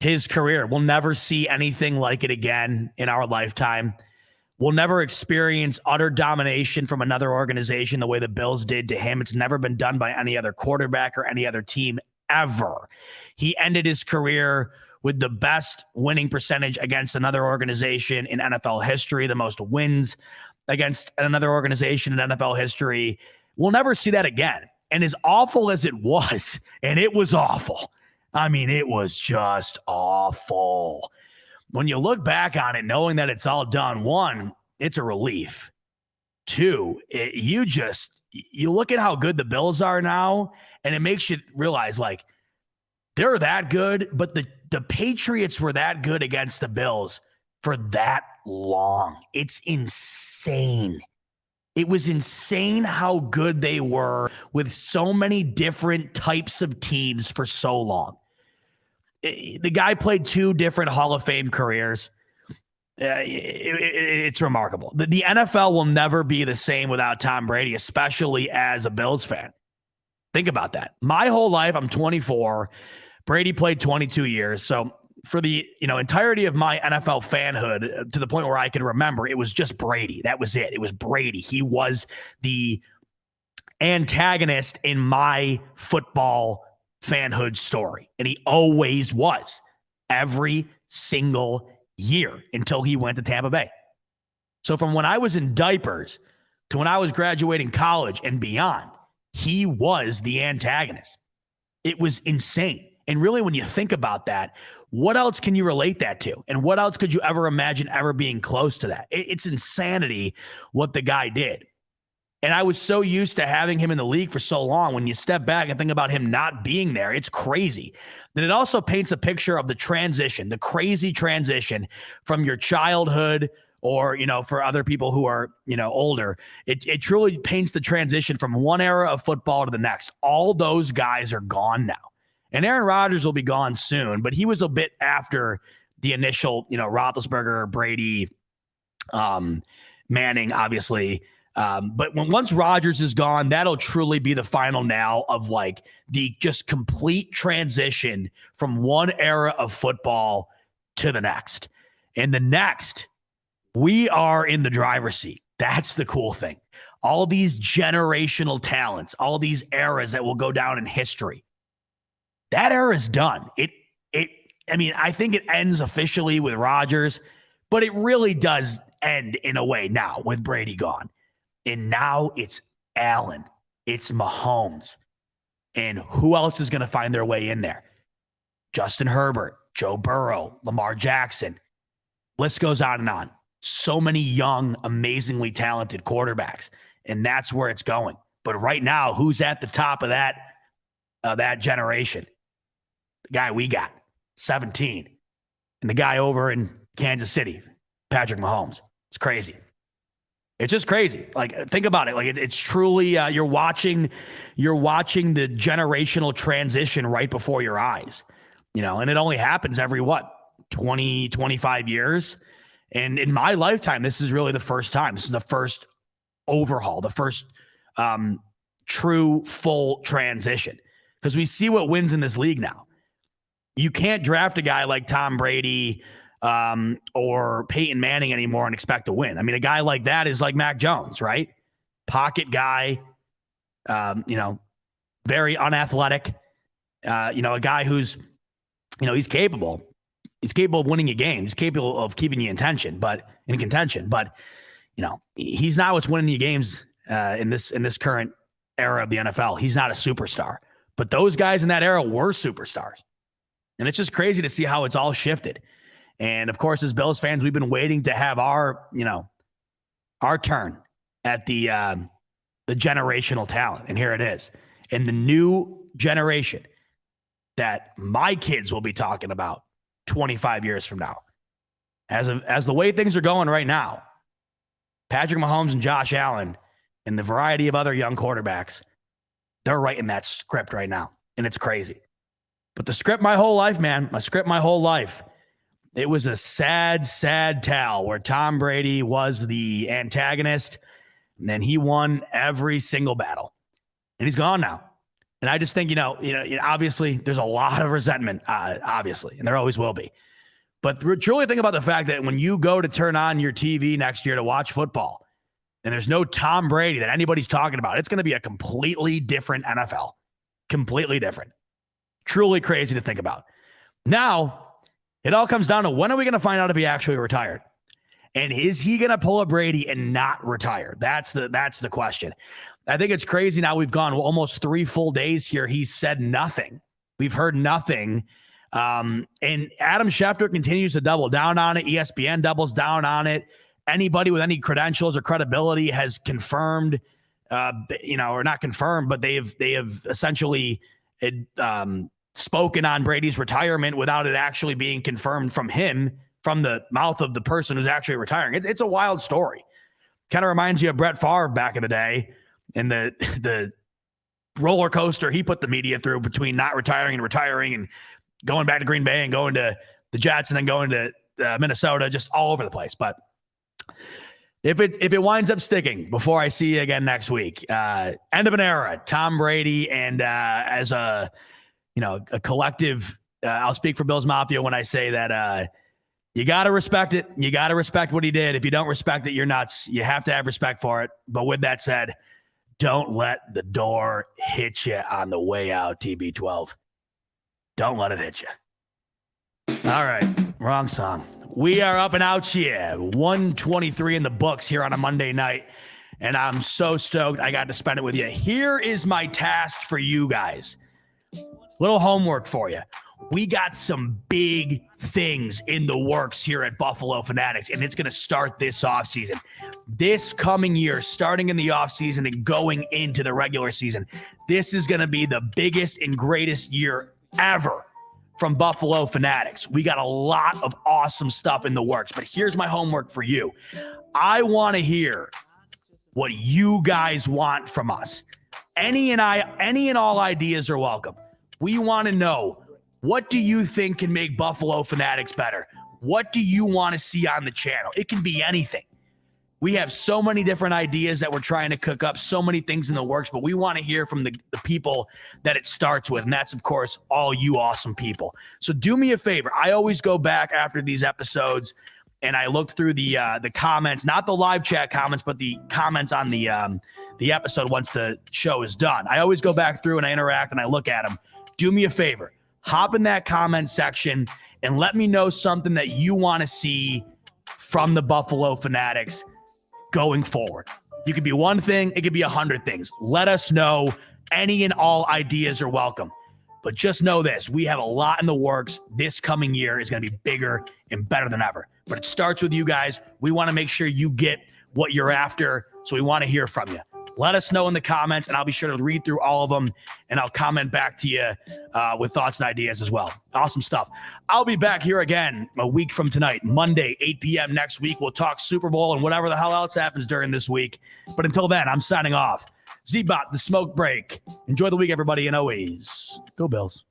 his career. We'll never see anything like it again in our lifetime. We'll never experience utter domination from another organization the way the Bills did to him. It's never been done by any other quarterback or any other team ever. He ended his career with the best winning percentage against another organization in NFL history, the most wins against another organization in NFL history. We'll never see that again. And as awful as it was, and it was awful, I mean, it was just awful. When you look back on it, knowing that it's all done, one, it's a relief. Two, it, you just, you look at how good the Bills are now, and it makes you realize like they're that good, but the, the Patriots were that good against the Bills for that long. It's insane. It was insane how good they were with so many different types of teams for so long. The guy played two different Hall of Fame careers. it's remarkable. The, NFL will never be the same without Tom Brady, especially as a Bills fan. Think about that. My whole life, I'm 24. Brady played 22 years. So for the you know entirety of my NFL fanhood uh, to the point where I can remember, it was just Brady. That was it. It was Brady. He was the antagonist in my football fanhood story, and he always was every single year until he went to Tampa Bay. So from when I was in diapers to when I was graduating college and beyond, he was the antagonist. It was insane. And really, when you think about that, what else can you relate that to? And what else could you ever imagine ever being close to that? It's insanity what the guy did. And I was so used to having him in the league for so long. When you step back and think about him not being there, it's crazy. Then it also paints a picture of the transition, the crazy transition from your childhood or, you know, for other people who are, you know, older. It, it truly paints the transition from one era of football to the next. All those guys are gone now. And Aaron Rodgers will be gone soon, but he was a bit after the initial, you know, Roethlisberger, Brady, um, Manning, obviously. Um, but when once Rodgers is gone, that'll truly be the final now of like the just complete transition from one era of football to the next. And the next, we are in the driver's seat. That's the cool thing. All these generational talents, all these eras that will go down in history that era is done. It it I mean, I think it ends officially with Rodgers, but it really does end in a way now with Brady gone. And now it's Allen, it's Mahomes. And who else is going to find their way in there? Justin Herbert, Joe Burrow, Lamar Jackson. List goes on and on. So many young, amazingly talented quarterbacks. And that's where it's going. But right now, who's at the top of that uh, that generation? The guy we got, 17. And the guy over in Kansas City, Patrick Mahomes. It's crazy. It's just crazy. Like think about it. Like it, it's truly uh, you're watching you're watching the generational transition right before your eyes. You know, and it only happens every what 20 25 years. And in my lifetime this is really the first time. This is the first overhaul, the first um, true full transition because we see what wins in this league now. You can't draft a guy like Tom Brady um, or Peyton Manning anymore and expect to win. I mean, a guy like that is like Mac Jones, right? Pocket guy, um, you know, very unathletic. Uh, you know, a guy who's, you know, he's capable. He's capable of winning a game. He's capable of keeping you in tension, but in contention. But you know, he's not what's winning you games uh, in this in this current era of the NFL. He's not a superstar, but those guys in that era were superstars, and it's just crazy to see how it's all shifted. And of course, as Bills fans, we've been waiting to have our, you know, our turn at the um, the generational talent, and here it is. And the new generation that my kids will be talking about 25 years from now. As of, as the way things are going right now, Patrick Mahomes and Josh Allen and the variety of other young quarterbacks, they're writing that script right now, and it's crazy. But the script my whole life, man, my script my whole life it was a sad, sad tale where Tom Brady was the antagonist, and then he won every single battle, and he's gone now. And I just think, you know, you know, obviously there's a lot of resentment, uh, obviously, and there always will be. But truly think about the fact that when you go to turn on your TV next year to watch football, and there's no Tom Brady that anybody's talking about, it's going to be a completely different NFL, completely different. Truly crazy to think about. Now, it all comes down to when are we going to find out if he actually retired? And is he going to pull a Brady and not retire? That's the that's the question. I think it's crazy now we've gone almost 3 full days here. He's said nothing. We've heard nothing. Um, and Adam Schefter continues to double down on it. ESPN doubles down on it. Anybody with any credentials or credibility has confirmed, uh, you know, or not confirmed, but they have they have essentially um, spoken on Brady's retirement without it actually being confirmed from him, from the mouth of the person who's actually retiring. It, it's a wild story. Kind of reminds you of Brett Favre back in the day and the (laughs) the roller coaster he put the media through between not retiring and retiring and going back to Green Bay and going to the Jets and then going to uh, Minnesota, just all over the place. But if it if it winds up sticking before I see you again next week, uh, end of an era. Tom Brady and uh, as a you know, a collective. Uh, I'll speak for Bills Mafia when I say that uh, you got to respect it. You got to respect what he did. If you don't respect it, you're nuts. You have to have respect for it. But with that said, don't let the door hit you on the way out, TB12. Don't let it hit you. All right, wrong song. We are up and out here. 123 in the books here on a Monday night. And I'm so stoked I got to spend it with you. Here is my task for you guys. Little homework for you. We got some big things in the works here at Buffalo Fanatics, and it's going to start this offseason. This coming year, starting in the offseason and going into the regular season, this is going to be the biggest and greatest year ever from Buffalo Fanatics. We got a lot of awesome stuff in the works, but here's my homework for you. I want to hear what you guys want from us. Any and I, any and all ideas are welcome. We want to know what do you think can make Buffalo Fanatics better? What do you want to see on the channel? It can be anything. We have so many different ideas that we're trying to cook up, so many things in the works, but we want to hear from the, the people that it starts with. And that's, of course, all you awesome people. So do me a favor. I always go back after these episodes and I look through the uh, the comments, not the live chat comments, but the comments on the um, the episode once the show is done. I always go back through and I interact and I look at them do me a favor, hop in that comment section and let me know something that you want to see from the Buffalo Fanatics going forward. You could be one thing, it could be a hundred things. Let us know. Any and all ideas are welcome. But just know this we have a lot in the works. This coming year is going to be bigger and better than ever. But it starts with you guys. We want to make sure you get what you're after. So we want to hear from you. Let us know in the comments, and I'll be sure to read through all of them and I'll comment back to you uh, with thoughts and ideas as well. Awesome stuff. I'll be back here again a week from tonight, Monday, 8 p.m. next week. We'll talk Super Bowl and whatever the hell else happens during this week. But until then, I'm signing off. Zbot, the smoke break. Enjoy the week, everybody, and always go Bills.